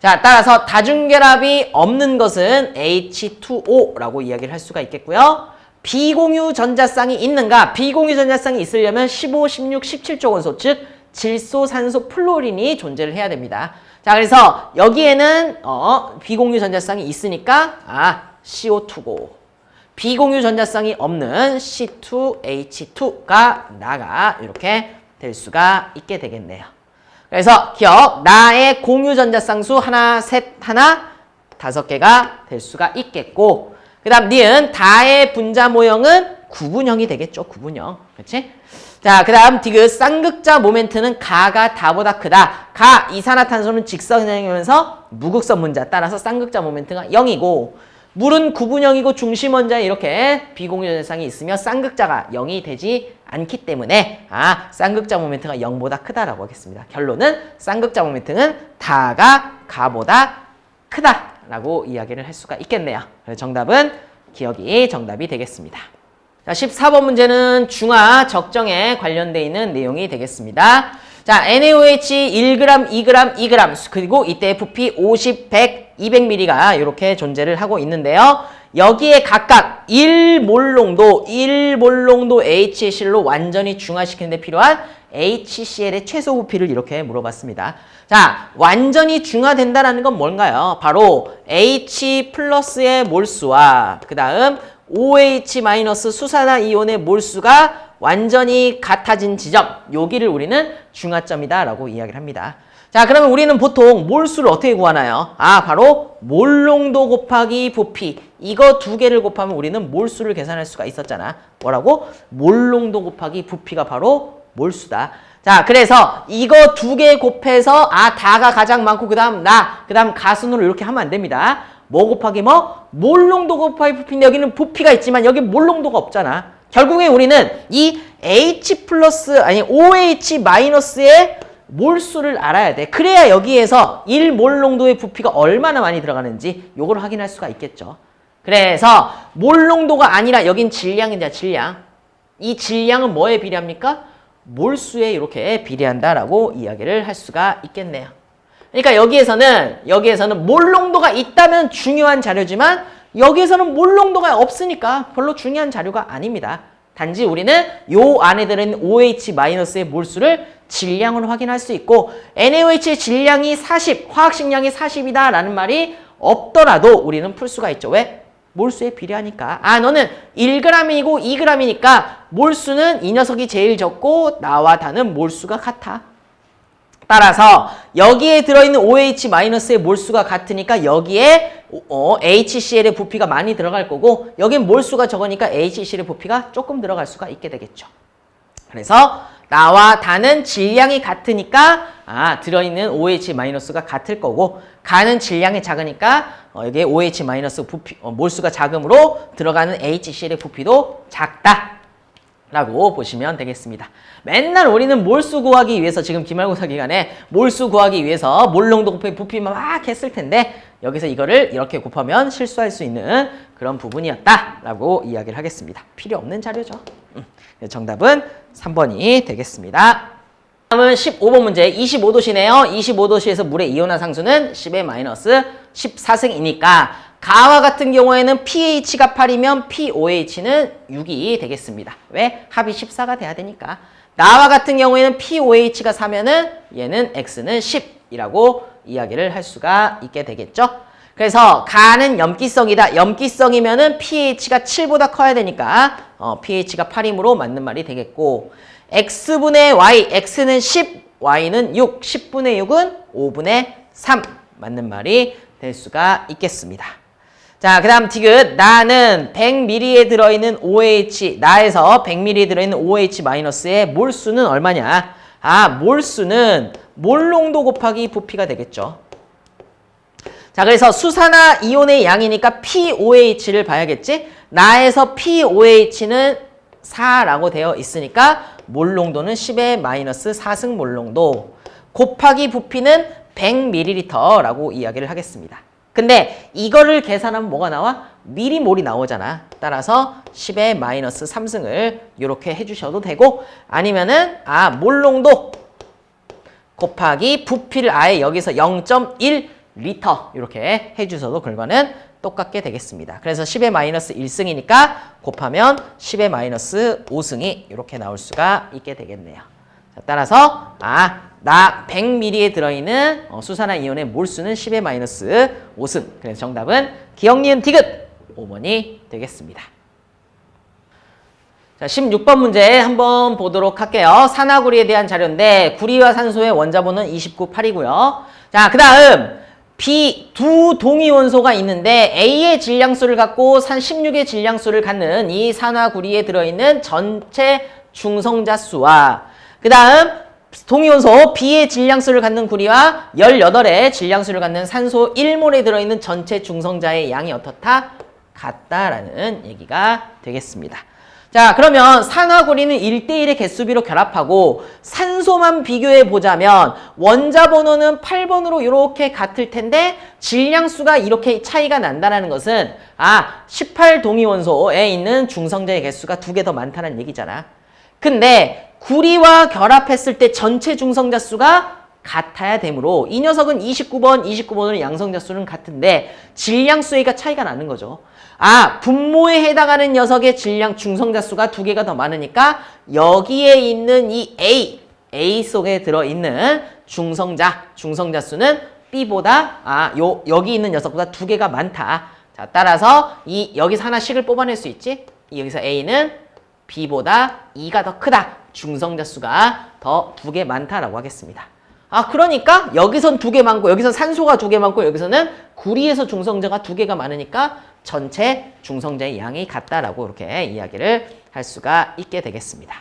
자, 따라서 다중결합이 없는 것은 H2O라고 이야기를 할 수가 있겠고요. 비공유 전자쌍이 있는가? 비공유 전자쌍이 있으려면 15, 16, 17조 원소, 즉 질소, 산소, 플로린이 존재를 해야 됩니다. 자, 그래서 여기에는 어, 비공유 전자쌍이 있으니까 아, CO2고 비공유 전자쌍이 없는 C2H2가 나가 이렇게 될 수가 있게 되겠네요. 그래서 기억, 나의 공유 전자쌍수 하나, 셋, 하나, 다섯 개가 될 수가 있겠고 그 다음 니은 다의 분자 모형은 구분형이 되겠죠. 구분형. 그렇지? 자, 그 다음 디귿 쌍극자 모멘트는 가가 다보다 크다. 가 이산화탄소는 직선형이면서 무극선 분자 따라서 쌍극자 모멘트가 0이고 물은 구분형이고 중심 원자에 이렇게 비공유전상이 있으면 쌍극자가 0이 되지 않기 때문에 아 쌍극자 모멘트가 0보다 크다라고 하겠습니다. 결론은 쌍극자 모멘트는 다가 가보다 크다라고 이야기를 할 수가 있겠네요. 그래서 정답은 기억이 정답이 되겠습니다. 자, 14번 문제는 중화 적정에 관련되어 있는 내용이 되겠습니다. 자, NaOH 1g, 2g, 2g 그리고 이때 FP 50, 100, 200ml가 이렇게 존재를 하고 있는데요. 여기에 각각 1몰롱도, 1몰롱도 HCl로 완전히 중화시키는 데 필요한 HCl의 최소 부피를 이렇게 물어봤습니다. 자, 완전히 중화된다는 건 뭔가요? 바로 H 플러스의 몰수와 그 다음 OH 마이너스 수산화 이온의 몰수가 완전히 같아진 지점, 여기를 우리는 중화점이다 라고 이야기를 합니다. 자, 그러면 우리는 보통 몰수를 어떻게 구하나요? 아, 바로 몰농도 곱하기 부피. 이거 두 개를 곱하면 우리는 몰수를 계산할 수가 있었잖아. 뭐라고? 몰농도 곱하기 부피가 바로 몰수다. 자, 그래서 이거 두 개 곱해서 아, 다가 가장 많고 그 다음 나, 그 다음 가순으로 이렇게 하면 안 됩니다. 뭐 곱하기 뭐? 몰농도 곱하기 부피인데 여기는 부피가 있지만 여기 몰농도가 없잖아. 결국에 우리는 이 H 플러스 아니 OH 마이너스의 몰수를 알아야 돼. 그래야 여기에서 1몰 농도의 부피가 얼마나 많이 들어가는지 요걸 확인할 수가 있겠죠. 그래서 몰 농도가 아니라 여긴 질량이다. 질량. 이 질량은 뭐에 비례합니까? 몰수에 이렇게 비례한다라고 이야기를 할 수가 있겠네요. 그러니까 여기에서는 여기에서는 몰 농도가 있다면 중요한 자료지만 여기에서는 몰 농도가 없으니까 별로 중요한 자료가 아닙니다. 단지 우리는 요 안에 들어있는 OH-의 몰수를 질량을 확인할 수 있고 NaOH의 질량이 40, 화학식량이 40이다 라는 말이 없더라도 우리는 풀 수가 있죠. 왜? 몰수에 비례하니까. 아 너는 1g이고 2g이니까 몰수는 이 녀석이 제일 적고 나와 다는 몰수가 같아. 따라서 여기에 들어있는 OH-의 몰수가 같으니까 여기에 어, HCl의 부피가 많이 들어갈 거고 여긴 몰수가 적으니까 HCl의 부피가 조금 들어갈 수가 있게 되겠죠. 그래서 나와 다는 질량이 같으니까 아 들어있는 OH-가 같을 거고 가는 질량이 작으니까 어, 여기에 OH- 부피, 어, 몰수가 작음으로 들어가는 HCl의 부피도 작다. 라고 보시면 되겠습니다. 맨날 우리는 몰수 구하기 위해서 지금 기말고사 기간에 몰수 구하기 위해서 몰농도 곱하기 부피만 막 했을 텐데 여기서 이거를 이렇게 곱하면 실수할 수 있는 그런 부분이었다라고 이야기를 하겠습니다. 필요 없는 자료죠. 음, 정답은 3번이 되겠습니다. 다음은 15번 문제 25도시네요. 25도시에서 물의 이온화 상수는 10의 마이너스 14승이니까 가와 같은 경우에는 pH가 8이면 pOH는 6이 되겠습니다. 왜? 합이 14가 돼야 되니까. 나와 같은 경우에는 pOH가 4면은 얘는 x는 10이라고 이야기를 할 수가 있게 되겠죠. 그래서 가는 염기성이다. 염기성이면 은 pH가 7보다 커야 되니까 어, pH가 8이므로 맞는 말이 되겠고 x분의 y, x는 10, y는 6, 10분의 6은 5분의 3 맞는 말이 될 수가 있겠습니다. 자, 그 다음 티귿. 나는 100ml에 들어있는 OH, 나에서 100ml에 들어있는 OH-의 몰수는 얼마냐? 아, 몰수는 몰농도 곱하기 부피가 되겠죠. 자, 그래서 수산화 이온의 양이니까 POH를 봐야겠지? 나에서 POH는 4라고 되어 있으니까 몰농도는 10의 마이너스 4승 몰농도 곱하기 부피는 100ml라고 이야기를 하겠습니다. 근데 이거를 계산하면 뭐가 나와? 미리몰이 나오잖아. 따라서 10의 마이너스 3승을 이렇게 해주셔도 되고 아니면은 아 몰농도 곱하기 부피를 아예 여기서 0.1 리터 이렇게 해주셔도 결과는 똑같게 되겠습니다. 그래서 10의 마이너스 1승이니까 곱하면 10의 마이너스 5승이 이렇게 나올 수가 있게 되겠네요. 자, 따라서 아 나 100ml에 들어있는 어, 수산화 이온의 몰수는 10의 마이너스 5승. 그래서 정답은 기억, 니은, 디귿 5번이 되겠습니다. 자, 16번 문제 한번 보도록 할게요. 산화구리에 대한 자료인데 구리와 산소의 원자번호는 29, 8이고요. 자, 그 다음 B 두 동위 원소가 있는데 A의 질량수를 갖고 산 16의 질량수를 갖는 이 산화구리에 들어있는 전체 중성자 수와 그 다음 동위원소 B의 질량수를 갖는 구리와 18의 질량수를 갖는 산소 1몰에 들어있는 전체 중성자의 양이 어떻다? 같다라는 얘기가 되겠습니다. 자 그러면 산화구리는 1대1의 개수비로 결합하고 산소만 비교해 보자면 원자 번호는 8번으로 이렇게 같을 텐데 질량수가 이렇게 차이가 난다는 것은 아 18동위원소에 있는 중성자의 개수가 두 개 더 많다는 얘기잖아. 근데 구리와 결합했을 때 전체 중성자 수가 같아야 되므로 이 녀석은 29번, 29번으로 양성자 수는 같은데 질량 수가 차이가 나는 거죠. 아, 분모에 해당하는 녀석의 질량 중성자 수가 두 개가 더 많으니까 여기에 있는 이 A, A 속에 들어있는 중성자, 중성자 수는 B보다 아, 요 여기 있는 녀석보다 두 개가 많다. 자, 따라서 이 여기서 하나씩을 뽑아낼 수 있지? 여기서 A는 B보다 2가 더 크다. 중성자 수가 더 두 개 많다라고 하겠습니다. 아 그러니까 여기선 두 개 많고 여기서 산소가 두 개 많고 여기서는 구리에서 중성자가 두 개가 많으니까 전체 중성자의 양이 같다라고 이렇게 이야기를 할 수가 있게 되겠습니다.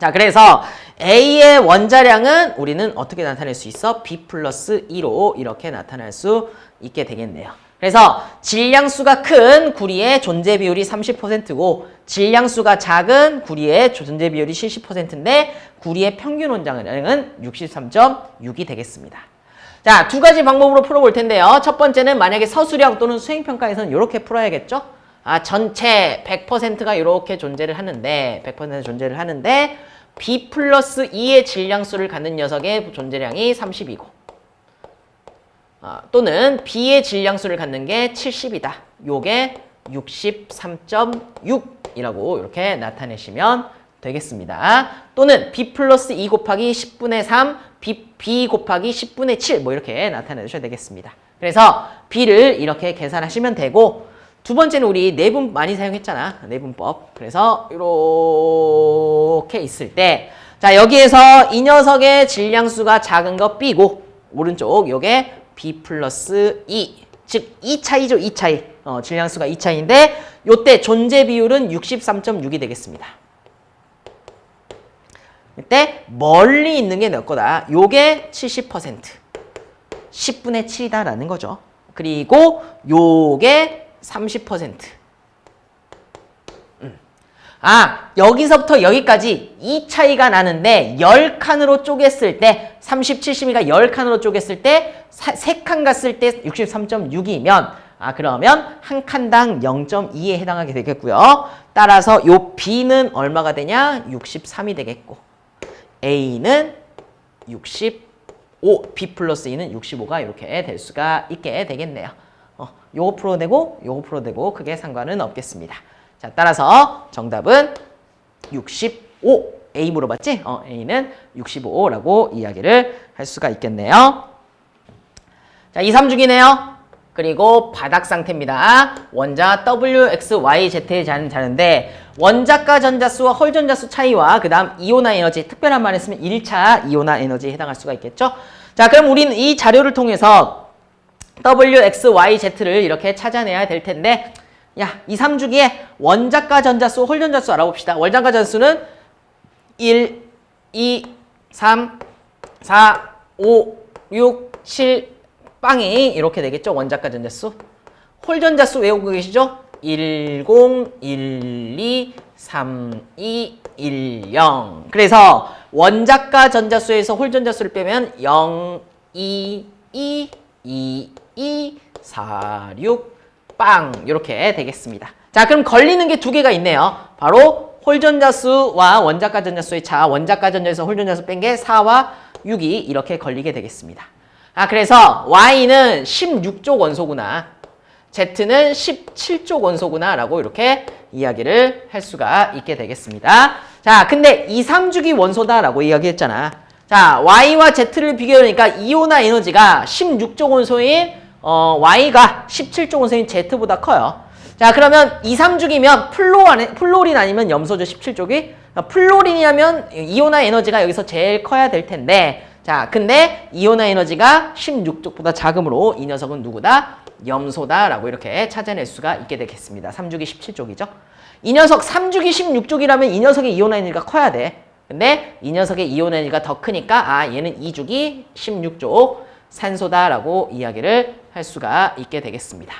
자 그래서 A의 원자량은 우리는 어떻게 나타낼 수 있어? B 플러스 2로 이렇게 나타낼 수 있게 되겠네요. 그래서 질량수가 큰 구리의 존재 비율이 30%고 질량수가 작은 구리의 존재 비율이 70%인데 구리의 평균 원자량은 63.6이 되겠습니다. 자, 두 가지 방법으로 풀어볼 텐데요. 첫 번째는 만약에 서술형 또는 수행평가에서는 이렇게 풀어야겠죠. 아, 전체 100%가 이렇게 존재를 하는데 100% 존재를 하는데 B 플러스 2의 질량수를 갖는 녀석의 존재량이 30이고 어, 또는 B의 질량수를 갖는 게 70이다. 요게 63.6이라고 이렇게 나타내시면 되겠습니다. 또는 B 플러스 2 곱하기 10분의 3, B, B 곱하기 10분의 7 뭐 이렇게 나타내 주셔야 되겠습니다. 그래서 B를 이렇게 계산하시면 되고 두 번째는 우리 내분 많이 사용했잖아. 내분법. 그래서 이렇게 있을 때 자 여기에서 이 녀석의 질량수가 작은 거 B고 오른쪽 요게 B 플러스 2 즉 2차이죠. 2차이. 어, 질량수가 2차이인데 요때 존재 비율은 63.6이 되겠습니다. 이때 멀리 있는 게몇 거다? 요게 70%. 10분의 7이다라는 거죠. 그리고 요게 30%. 음. 아, 여기서부터 여기까지 이 차이가 나는데 10칸으로 쪼갰을 때 30, 70이가 10칸으로 쪼갰을 때 3칸 갔을 때 63.6이면 아 그러면 한 칸당 0.2에 해당하게 되겠고요. 따라서 요 B는 얼마가 되냐? 63이 되겠고 A는 65, B 플러스 E는 65가 이렇게 될 수가 있게 되겠네요. 어, 요거 풀어내고 요거 풀어내고 크게 상관은 없겠습니다. 자, 따라서 정답은 65. A 물어봤지? 어, A는 65라고 이야기를 할 수가 있겠네요. 자, 2, 3중이네요. 그리고 바닥 상태입니다. 원자 W, X, Y, Z의 자는데 원자가 전자수와 홀 전자수 차이와 그 다음 이온화 에너지 특별한 말 했으면 1차 이온화 에너지에 해당할 수가 있겠죠. 자 그럼 우리는 이 자료를 통해서 W, X, Y, Z를 이렇게 찾아내야 될 텐데 야, 2, 3주기에 원자가 전자수, 홀 전자수 알아봅시다. 원자가 전수는 1, 2, 3, 4, 5, 6, 7, 빵이 이렇게 되겠죠. 원자가 전자수. 홀 전자수 외우고 계시죠? 10, 12, 32, 10. 그래서 원자가 전자수에서 홀 전자수를 빼면 0, 2, 2, 2, 2, 4, 6, 빵 이렇게 되겠습니다. 자 그럼 걸리는 게 두 개가 있네요. 바로 홀전자수와 원자가 전자수의 차, 원자가 전자에서 홀전자수 뺀 게 4와 6이 이렇게 걸리게 되겠습니다. 아 그래서 Y는 16쪽 원소구나. Z는 17쪽 원소구나 라고 이렇게 이야기를 할 수가 있게 되겠습니다. 자 근데 2, 3주기 원소다 라고 이야기했잖아. 자 Y와 Z를 비교하니까 이온화 에너지가 16족 원소인 어, Y가 17족 원소인 Z보다 커요. 자 그러면 2, 3주기면 플로 안에, 플로린 아니면 염소죠 17족이 플로린이라면 이온화 에너지가 여기서 제일 커야 될 텐데 자 근데 이온화 에너지가 16족보다 작으므로 이 녀석은 누구다? 염소다라고 이렇게 찾아낼 수가 있게 되겠습니다. 3주기 17족이죠. 이 녀석 3주기 16족이라면 이 녀석의 이온화 에너지가 커야 돼. 근데 이 녀석의 이온화 에너지가 더 크니까 아 얘는 2주기 16족 산소다라고 이야기를 할 수가 있게 되겠습니다.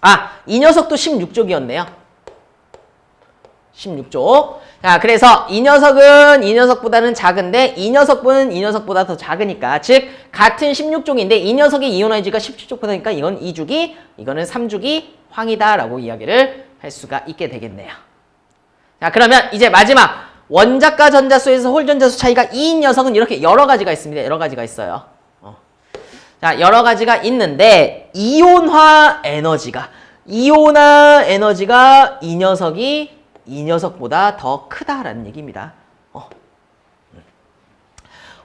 아, 이 녀석도 16쪽이었네요. 16쪽. 자, 그래서 이 녀석은 이 녀석보다는 작은데 이 녀석은 이 녀석보다 더 작으니까 즉 같은 16쪽인데 이 녀석의 이온화이지가 17쪽보다니까 이건 2주기, 이거는 3주기 황이다라고 이야기를 할 수가 있게 되겠네요. 자, 그러면 이제 마지막 원자가 전자수에서 홀 전자수 차이가 이 녀석은 이렇게 여러 가지가 있습니다. 여러 가지가 있어요. 어. 자, 여러 가지가 있는데 이온화 에너지가 이온화 에너지가 이 녀석이 이 녀석보다 더 크다라는 얘기입니다. 어.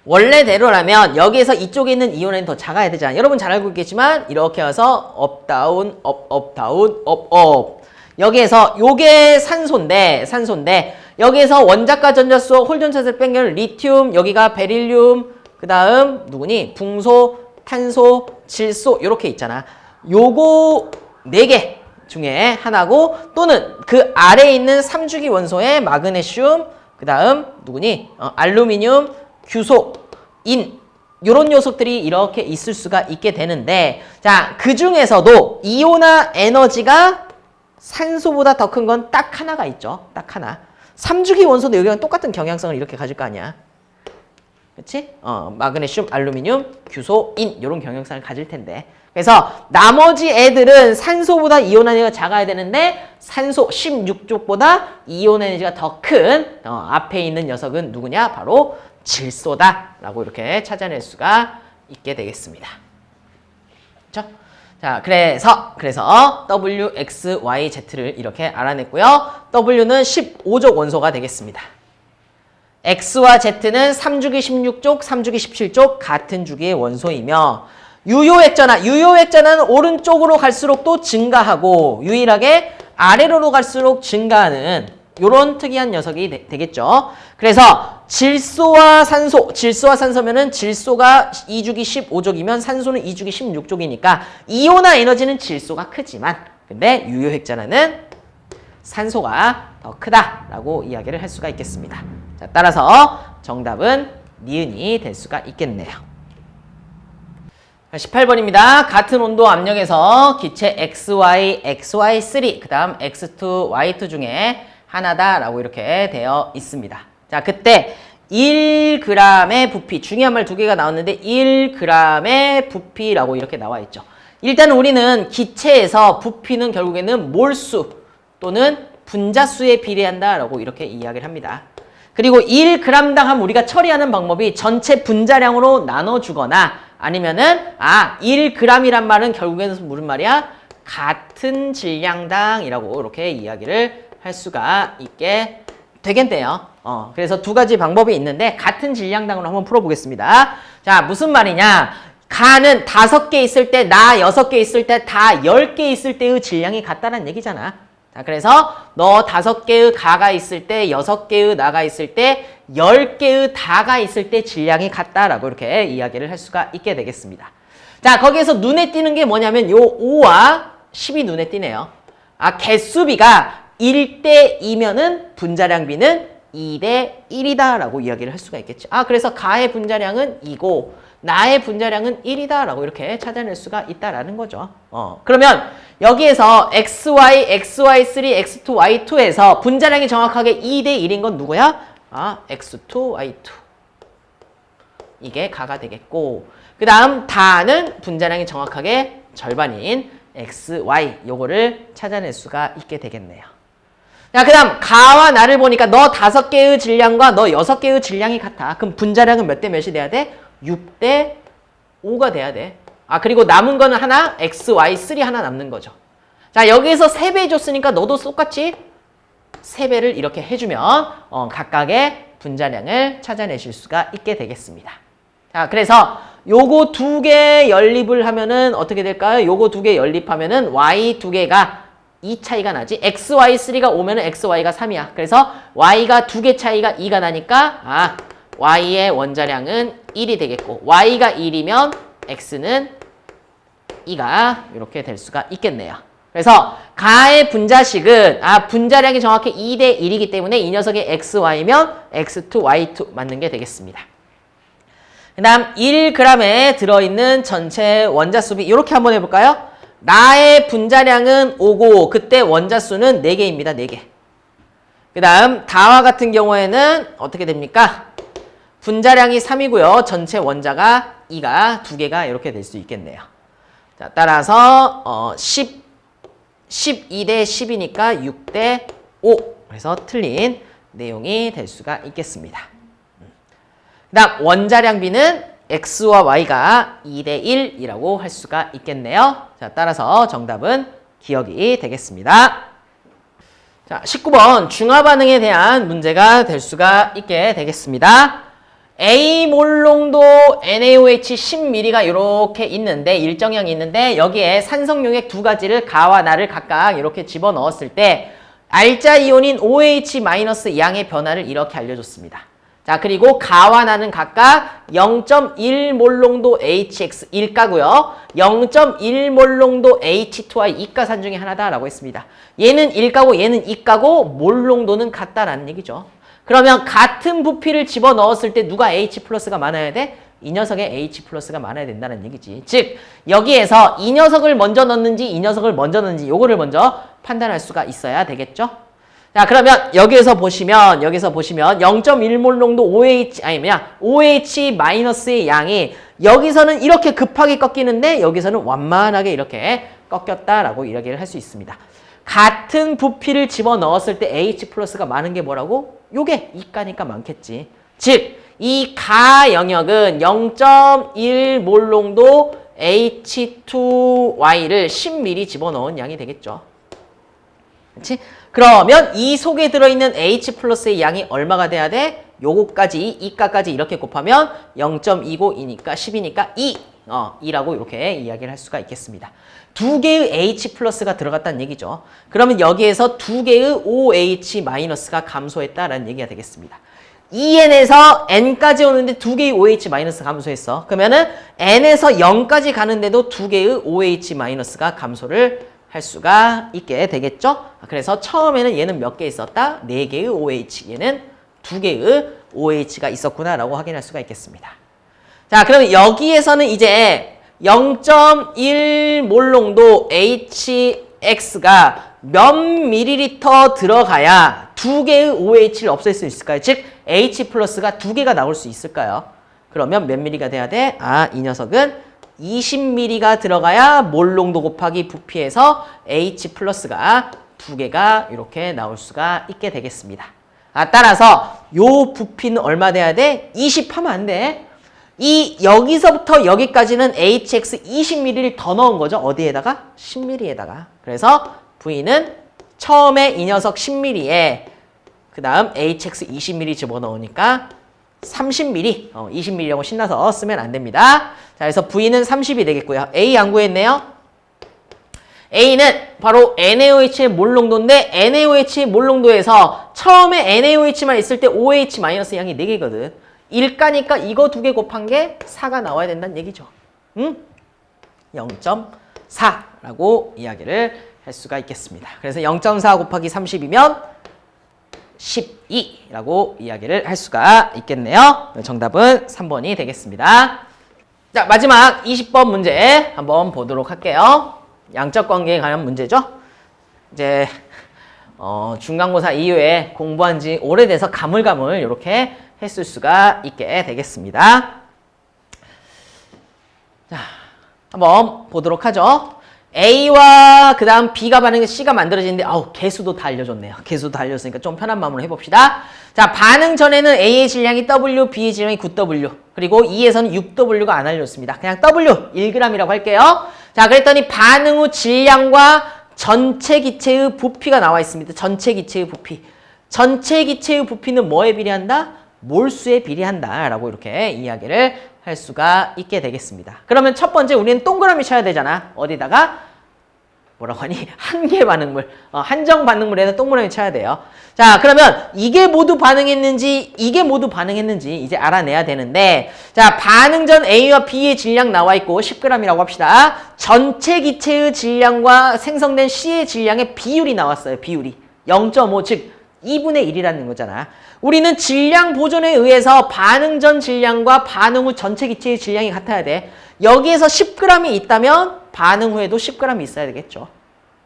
원래대로라면 여기에서 이쪽에 있는 이온은 더 작아야 되잖아요. 여러분 잘 알고 있겠지만 이렇게 와서 up down up up down up up 여기에서 요게 산소인데 산소인데 여기에서 원자가 전자수 홀전자를 뺀 걸 리튬 여기가 베릴륨 그 다음 누구니 붕소 탄소 질소 이렇게 있잖아. 요거 네 개 중에 하나고 또는 그 아래에 있는 3주기 원소의 마그네슘 그 다음 누구니? 어, 알루미늄 규소 인 요런 녀석들이 이렇게 있을 수가 있게 되는데 자 그 중에서도 이온화 에너지가 산소보다 더 큰 건 딱 하나가 있죠. 딱 하나. 3주기 원소도 여기랑 똑같은 경향성을 이렇게 가질 거 아니야 그렇지? 어, 마그네슘, 알루미늄, 규소, 인 이런 경향성을 가질 텐데 그래서 나머지 애들은 산소보다 이온 에너지가 작아야 되는데 산소 16쪽보다 이온 에너지가 더큰 어, 앞에 있는 녀석은 누구냐? 바로 질소다 라고 이렇게 찾아낼 수가 있게 되겠습니다. 그렇죠? 자, 그래서 그래서 W, X, Y, Z를 이렇게 알아냈고요. W는 15족 원소가 되겠습니다. X와 Z는 3주기 16쪽, 3주기 17쪽 같은 주기의 원소이며 유효액전화, 유효액전화는 오른쪽으로 갈수록 또 증가하고 유일하게 아래로 갈수록 증가하는 이런 특이한 녀석이 되, 겠죠. 그래서 질소와 산소, 질소와 산소면은 질소가 2주기 15족이면 산소는 2주기 16족이니까 이온화 에너지는 질소가 크지만 근데 유효획전하는 산소가 더 크다라고 이야기를 할 수가 있겠습니다. 자, 따라서 정답은 니은이 될 수가 있겠네요. 18번입니다. 같은 온도 압력에서 기체 XY, XY3, 그 다음 X2, Y2 중에 하나다라고 이렇게 되어 있습니다. 자, 그때 1g의 부피, 중요한 말 두 개가 나왔는데 1g의 부피라고 이렇게 나와 있죠. 일단 우리는 기체에서 부피는 결국에는 몰수 또는 분자수에 비례한다라고 이렇게 이야기를 합니다. 그리고 1g당 함 우리가 처리하는 방법이 전체 분자량으로 나눠주거나 아니면은 아 1g이란 말은 결국에는 무슨 말이야? 같은 질량당이라고 이렇게 이야기를 할 수가 있게 되겠네요. 어, 그래서 두 가지 방법이 있는데 같은 질량당으로 한번 풀어보겠습니다. 자, 무슨 말이냐? 가는 다섯 개 있을 때, 나 여섯 개 있을 때, 다 열 개 있을 때의 질량이 같다는 얘기잖아. 자, 그래서 너 다섯 개의 가가 있을 때, 여섯 개의 나가 있을 때, 열 개의 다가 있을 때 질량이 같다라고 이렇게 이야기를 할 수가 있게 되겠습니다. 자, 거기에서 눈에 띄는 게 뭐냐면 요 5와 10이 눈에 띄네요. 아, 개수비가 1대 2면은 분자량비는 2대 1이다 라고 이야기를 할 수가 있겠죠. 아 그래서 가의 분자량은 2고 나의 분자량은 1이다 라고 이렇게 찾아낼 수가 있다라는 거죠. 어 그러면 여기에서 XY, XY3, X2, Y2에서 분자량이 정확하게 2대 1인 건 누구야? 아 X2, Y2 이게 가가 되겠고 그 다음 다는 분자량이 정확하게 절반인 XY 요거를 찾아낼 수가 있게 되겠네요. 자, 그 다음 가와 나를 보니까 너 다섯 개의 질량과 너 여섯 개의 질량이 같아. 그럼 분자량은 몇 대 몇이 돼야 돼? 6대 5가 돼야 돼. 아, 그리고 남은 거는 하나, x, y, 3 하나 남는 거죠. 자, 여기에서 3배 해줬으니까 너도 똑같이 3배를 이렇게 해주면 어, 각각의 분자량을 찾아내실 수가 있게 되겠습니다. 자, 그래서 요거 두 개 연립을 하면은 어떻게 될까요? 요거 두 개 연립하면은 y 두 개가 2 차이가 나지. XY3가 오면은 XY가 3이야. 그래서 Y가 두 개 차이가 2가 나니까 아 Y의 원자량은 1이 되겠고 Y가 1이면 X는 2가 이렇게 될 수가 있겠네요. 그래서 가의 분자식은 아 분자량이 정확히 2대 1이기 때문에 이 녀석의 XY면 X2, Y2 맞는 게 되겠습니다. 그 다음 1g에 들어있는 전체 원자수비 이렇게 한번 해볼까요? 나의 분자량은 5고 그때 원자수는 4개입니다. 4개. 그 다음 다와 같은 경우에는 어떻게 됩니까? 분자량이 3이고요. 전체 원자가 2가 2개가 이렇게 될 수 있겠네요. 자, 따라서 어, 10, 12 대 10이니까 6 대 5. 그래서 틀린 내용이 될 수가 있겠습니다. 그 다음 원자량 비는 x와 y가 2 대 1이라고 할 수가 있겠네요. 자, 따라서 정답은 기억이 되겠습니다. 자, 19번 중화 반응에 대한 문제가 될 수가 있게 되겠습니다. A 몰농도 NaOH 10ml가 이렇게 있는데 일정량이 있는데 여기에 산성용액 두 가지를 가와 나를 각각 이렇게 집어넣었을 때 알자 이온인 OH- 양의 변화를 이렇게 알려줬습니다. 자, 그리고 가와 나는 각각 0.1몰롱도 HX 1가고요. 0.1몰롱도 H2I 2가 산 중에 하나다라고 했습니다. 얘는 1가고 얘는 2가고 몰롱도는 같다라는 얘기죠. 그러면 같은 부피를 집어넣었을 때 누가 H 플러스가 많아야 돼? 이 녀석의 H 플러스가 많아야 된다는 얘기지. 즉 여기에서 이 녀석을 먼저 넣는지 이 녀석을 먼저 넣는지 요거를 먼저 판단할 수가 있어야 되겠죠. 자 그러면 여기에서 보시면 여기서 보시면 0.1몰 농도 OH 아니 뭐냐 OH 마이너스의 양이 여기서는 이렇게 급하게 꺾이는데 여기서는 완만하게 이렇게 꺾였다라고 이야기를 할 수 있습니다. 같은 부피를 집어넣었을 때 H 플러스가 많은 게 뭐라고? 요게 이가니까 많겠지. 즉, 이 가 영역은 0.1몰 농도 H2Y를 10ml 집어넣은 양이 되겠죠. 그렇지? 그러면 이 속에 들어있는 H 플러스의 양이 얼마가 돼야 돼? 요거까지, 이가까지 이렇게 곱하면 0.252니까 10이니까 2. 어, 2라고 이렇게 이야기를 할 수가 있겠습니다. 두 개의 H 플러스가 들어갔다는 얘기죠. 그러면 여기에서 두 개의 OH 마이너스가 감소했다라는 얘기가 되겠습니다. 2n에서 n까지 오는데 두 개의 OH 마이너스 감소했어. 그러면은 n에서 0까지 가는데도 두 개의 OH 마이너스가 감소를 할 수가 있게 되겠죠. 그래서 처음에는 얘는 몇 개 있었다? 네 개의 OH, 얘는 두 개의 OH가 있었구나라고 확인할 수가 있겠습니다. 자, 그럼 여기에서는 이제 0.1 몰농도 HX가 몇 밀리리터 들어가야 두 개의 OH를 없앨 수 있을까요? 즉 H 플러스가 두 개가 나올 수 있을까요? 그러면 몇 미리가 돼야 돼? 아, 이 녀석은 20ml가 들어가야 몰농도 곱하기 부피에서 H 플러스가 두 개가 이렇게 나올 수가 있게 되겠습니다. 아, 따라서 요 부피는 얼마 돼야 돼? 20 하면 안 돼. 이 여기서부터 여기까지는 HX 20ml를 더 넣은 거죠. 어디에다가? 10ml에다가. 그래서 V는 처음에 이 녀석 10ml에 그 다음 HX 20ml 집어넣으니까 30ml, 어, 20ml라고 신나서 쓰면 안 됩니다. 자, 그래서 V는 30이 되겠고요. A 안 구했네요. A는 바로 NaOH의 몰 농도인데 NaOH의 몰 농도에서 처음에 NaOH만 있을 때 OH 마이너스 양이 4개거든. 1가니까 이거 두 개 곱한 게 4가 나와야 된다는 얘기죠. 응? 0.4라고 이야기를 할 수가 있겠습니다. 그래서 0.4 곱하기 30이면 12라고 이야기를 할 수가 있겠네요. 정답은 3번이 되겠습니다. 자, 마지막 20번 문제 한번 보도록 할게요. 양적 관계에 관한 문제죠. 이제 어, 중간고사 이후에 공부한 지 오래돼서 가물가물 이렇게 했을 수가 있게 되겠습니다. 자, 한번 보도록 하죠. A와 그 다음 B가 반응해 C가 만들어지는데 아우 개수도 다 알려줬네요. 개수도 다 알려줬으니까 좀 편한 마음으로 해봅시다. 자 반응 전에는 A의 질량이 W, B의 질량이 9W 그리고 E에서는 6W가 안 알려줬습니다. 그냥 W 1g이라고 할게요. 자 그랬더니 반응 후 질량과 전체 기체의 부피가 나와 있습니다. 전체 기체의 부피. 전체 기체의 부피는 뭐에 비례한다? 몰수에 비례한다 라고 이렇게 이야기를 할 수가 있게 되겠습니다. 그러면 첫 번째 우리는 동그라미 쳐야 되잖아. 어디다가? 뭐라고 하니? 한계 반응물. 어, 한정 반응물에다 동그라미 쳐야 돼요. 자 그러면 이게 모두 반응했는지 이게 모두 반응했는지 이제 알아내야 되는데 자 반응 전 A와 B의 질량 나와 있고 10g이라고 합시다. 전체 기체의 질량과 생성된 C의 질량의 비율이 나왔어요. 비율이. 0.5 즉 2분의 1이라는 거잖아. 우리는 질량 보존에 의해서 반응 전 질량과 반응 후 전체 기체의 질량이 같아야 돼. 여기에서 10g이 있다면 반응 후에도 10g이 있어야 되겠죠.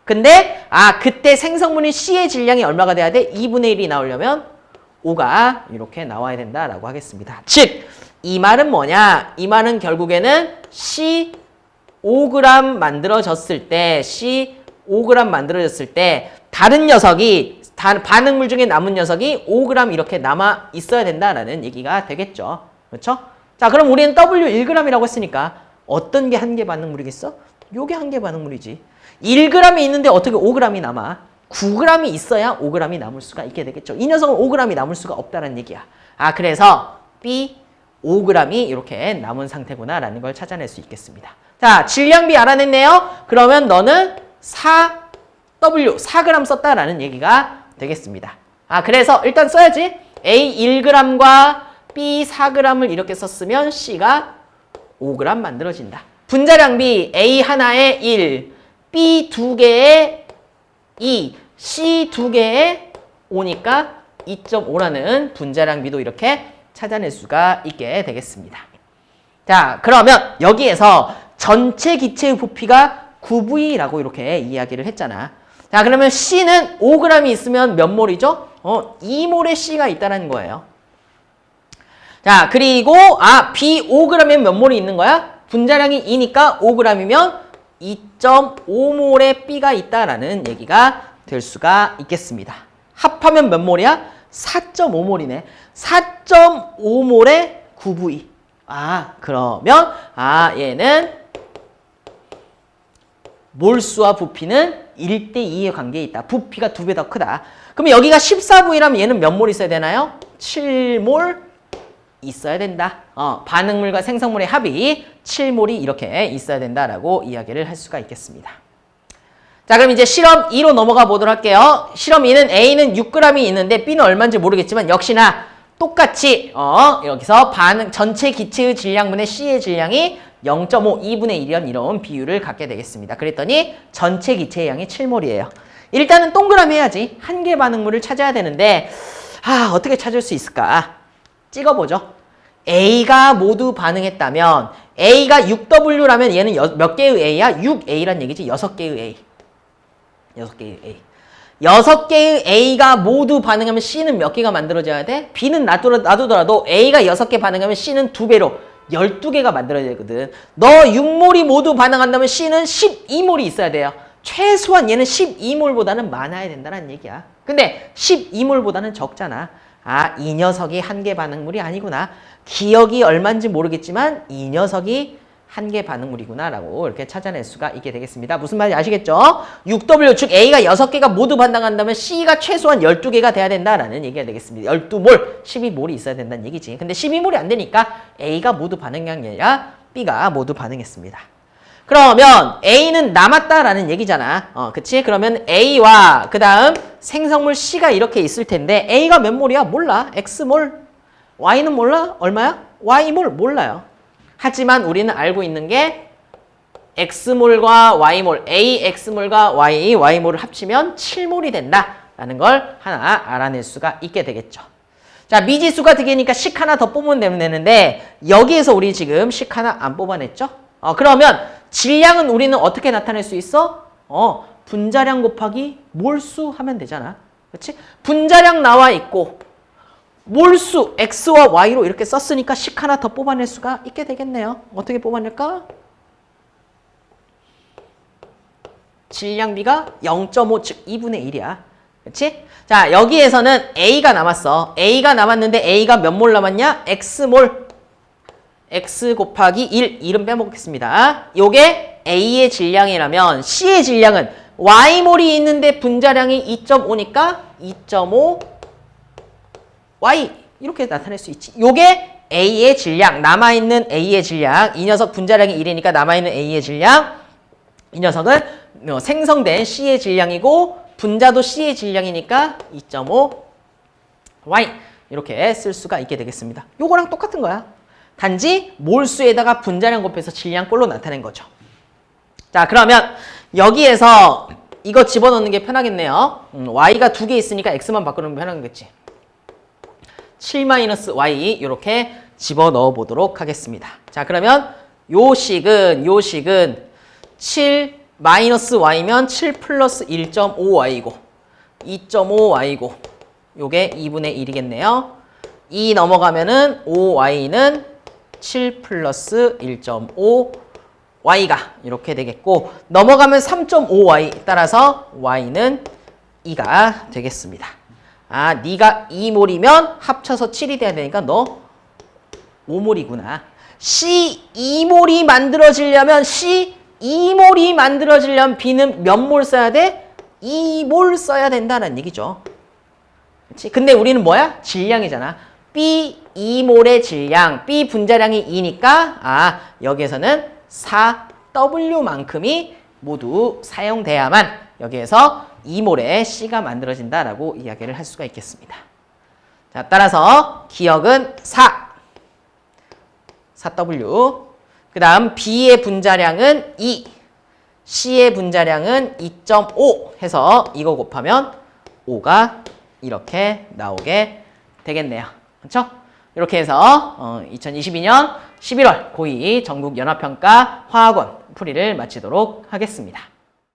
근데 아 그때 생성물인 C의 질량이 얼마가 돼야 돼? 2분의 1이 나오려면 5가 이렇게 나와야 된다라고 하겠습니다. 즉 이 말은 뭐냐? 이 말은 결국에는 C 5g 만들어졌을 때 C 5g 만들어졌을 때 다른 녀석이 반응물 중에 남은 녀석이 5g 이렇게 남아 있어야 된다라는 얘기가 되겠죠. 그렇죠? 자, 그럼 우리는 W 1g이라고 했으니까 어떤 게 한 개 반응물이겠어? 요게 한 개 반응물이지. 1g이 있는데 어떻게 5g이 남아? 9g이 있어야 5g이 남을 수가 있게 되겠죠. 이 녀석은 5g이 남을 수가 없다는 얘기야. 아, 그래서 B 5g이 이렇게 남은 상태구나라는 걸 찾아낼 수 있겠습니다. 자, 질량비 알아냈네요. 그러면 너는 4W, 4g 썼다라는 얘기가 되겠습니다. 아, 그래서 일단 써야지. A 1g과 B 4g을 이렇게 썼으면 C가 5g 만들어진다. 분자량비 A 하나에 1, B 두 개에 2, C 두 개에 5니까 2.5라는 분자량비도 이렇게 찾아낼 수가 있게 되겠습니다. 자, 그러면 여기에서 전체 기체의 부피가 9V라고 이렇게 이야기를 했잖아. 자, 그러면 C는 5g이 있으면 몇 몰이죠? 어, 2몰의 C가 있다는 거예요. 자, 그리고 아, B 5g이면 몇 몰이 있는 거야? 분자량이 2니까 5g이면 2.5몰의 B가 있다라는 얘기가 될 수가 있겠습니다. 합하면 몇 몰이야? 4.5몰이네. 4.5몰의 9V. 아, 그러면 아, 얘는 몰수와 부피는 1대2의 관계에 있다. 부피가 두 배 더 크다. 그러면 여기가 14V라면 얘는 몇 몰 있어야 되나요? 7몰 있어야 된다. 어, 반응물과 생성물의 합이 7몰이 이렇게 있어야 된다라고 이야기를 할 수가 있겠습니다. 자 그럼 이제 실험 2로 넘어가 보도록 할게요. 실험 2는 A는 6g이 있는데 B는 얼마인지 모르겠지만 역시나 똑같이 어 여기서 반응 전체 기체의 질량분의 C의 질량이 0.5, 2분의 1이란 이런 비율을 갖게 되겠습니다. 그랬더니 전체 기체의 양이 7몰이에요. 일단은 동그라미 해야지. 한 개 반응물을 찾아야 되는데 아 어떻게 찾을 수 있을까? 찍어보죠. A가 모두 반응했다면 A가 6W라면 얘는 여, 몇 개의 A야? 6A란 얘기지. 6개의 A. 6개의 A. 6개의 A가 모두 반응하면 C는 몇 개가 만들어져야 돼? B는 놔두더라도 A가 6개 반응하면 C는 2배로 12개가 만들어져야 되거든. 너 6몰이 모두 반응한다면 C는 12몰이 있어야 돼요. 최소한 얘는 12몰보다는 많아야 된다는 얘기야. 근데 12몰보다는 적잖아. 아, 이 녀석이 한 개 반응물이 아니구나. 기억이 얼마인지 모르겠지만 이 녀석이 한개 반응물이구나 라고 이렇게 찾아낼 수가 있게 되겠습니다. 무슨 말인지 아시겠죠? 6W 즉 A가 6개가 모두 반응한다면 C가 최소한 12개가 돼야 된다라는 얘기가 되겠습니다. 12몰, 12몰이 있어야 된다는 얘기지. 근데 12몰이 안 되니까 A가 모두 반응한 게 아니라 B가 모두 반응했습니다. 그러면 A는 남았다라는 얘기잖아. 어, 그치? 그러면 A와 그 다음 생성물 C가 이렇게 있을 텐데 A가 몇 몰이야? 몰라. X몰. Y는 몰라? 얼마야? Y몰 몰라요. 하지만 우리는 알고 있는 게 X몰과 Y몰, A X몰과 Y, Y몰을 합치면 7몰이 된다라는 걸 하나 알아낼 수가 있게 되겠죠. 자, 미지수가 되니까 식 하나 더 뽑으면 되는데 여기에서 우리 지금 식 하나 안 뽑아냈죠? 어, 그러면 질량은 우리는 어떻게 나타낼 수 있어? 어, 분자량 곱하기 몰수 하면 되잖아. 그렇지? 분자량 나와 있고 몰수 x와 y로 이렇게 썼으니까 식 하나 더 뽑아낼 수가 있게 되겠네요. 어떻게 뽑아낼까? 질량비가 0.5, 즉 2분의 1이야. 그렇지? 자, 여기에서는 A가 남았어. A가 남았는데 A가 몇 몰 남았냐? X몰. X 곱하기 1, 1은 빼먹겠습니다. 요게 A의 질량이라면 C의 질량은 Y몰이 있는데 분자량이 2.5니까 2.5 Y 이렇게 나타낼 수 있지. 요게 A의 질량, 남아있는 A의 질량. 이 녀석 분자량이 1이니까 남아있는 A의 질량. 이 녀석은 어, 생성된 C의 질량이고 분자도 C의 질량이니까 2.5 Y 이렇게 쓸 수가 있게 되겠습니다. 요거랑 똑같은 거야. 단지 몰수에다가 분자량 곱해서 질량꼴로 나타낸 거죠. 자 그러면 여기에서 이거 집어넣는 게 편하겠네요. 음, Y가 두 개 있으니까 X만 바꾸는 게 편하겠지. 7-y 이렇게 집어넣어 보도록 하겠습니다. 자 그러면 요 식은 요 식은 7 마이너스 y면 7 플러스 1.5y고 2.5y고 요게 2분의 1이겠네요. 2 넘어가면은 5y는 7 플러스 1.5y가 이렇게 되겠고 넘어가면 3.5y 따라서 y는 2가 되겠습니다. 아, 네가 2몰이면 합쳐서 7이 돼야 되니까 너 5몰이구나. C 2몰이 만들어지려면 C 2몰이 만들어지려면 B는 몇 몰 써야 돼? 2몰 써야 된다는 얘기죠. 그렇지? 근데 우리는 뭐야? 질량이잖아. B 2몰의 질량, B 분자량이 2니까 아, 여기에서는 4W만큼이 모두 사용돼야만 여기에서 2몰의 C가 만들어진다라고 이야기를 할 수가 있겠습니다. 자, 따라서 기억은 4, 4W. 그 다음 B의 분자량은 2, C의 분자량은 2.5 해서 이거 곱하면 5가 이렇게 나오게 되겠네요. 그렇죠? 이렇게 해서 어, 2022년 11월 고2 전국 연합평가 화학원 풀이를 마치도록 하겠습니다.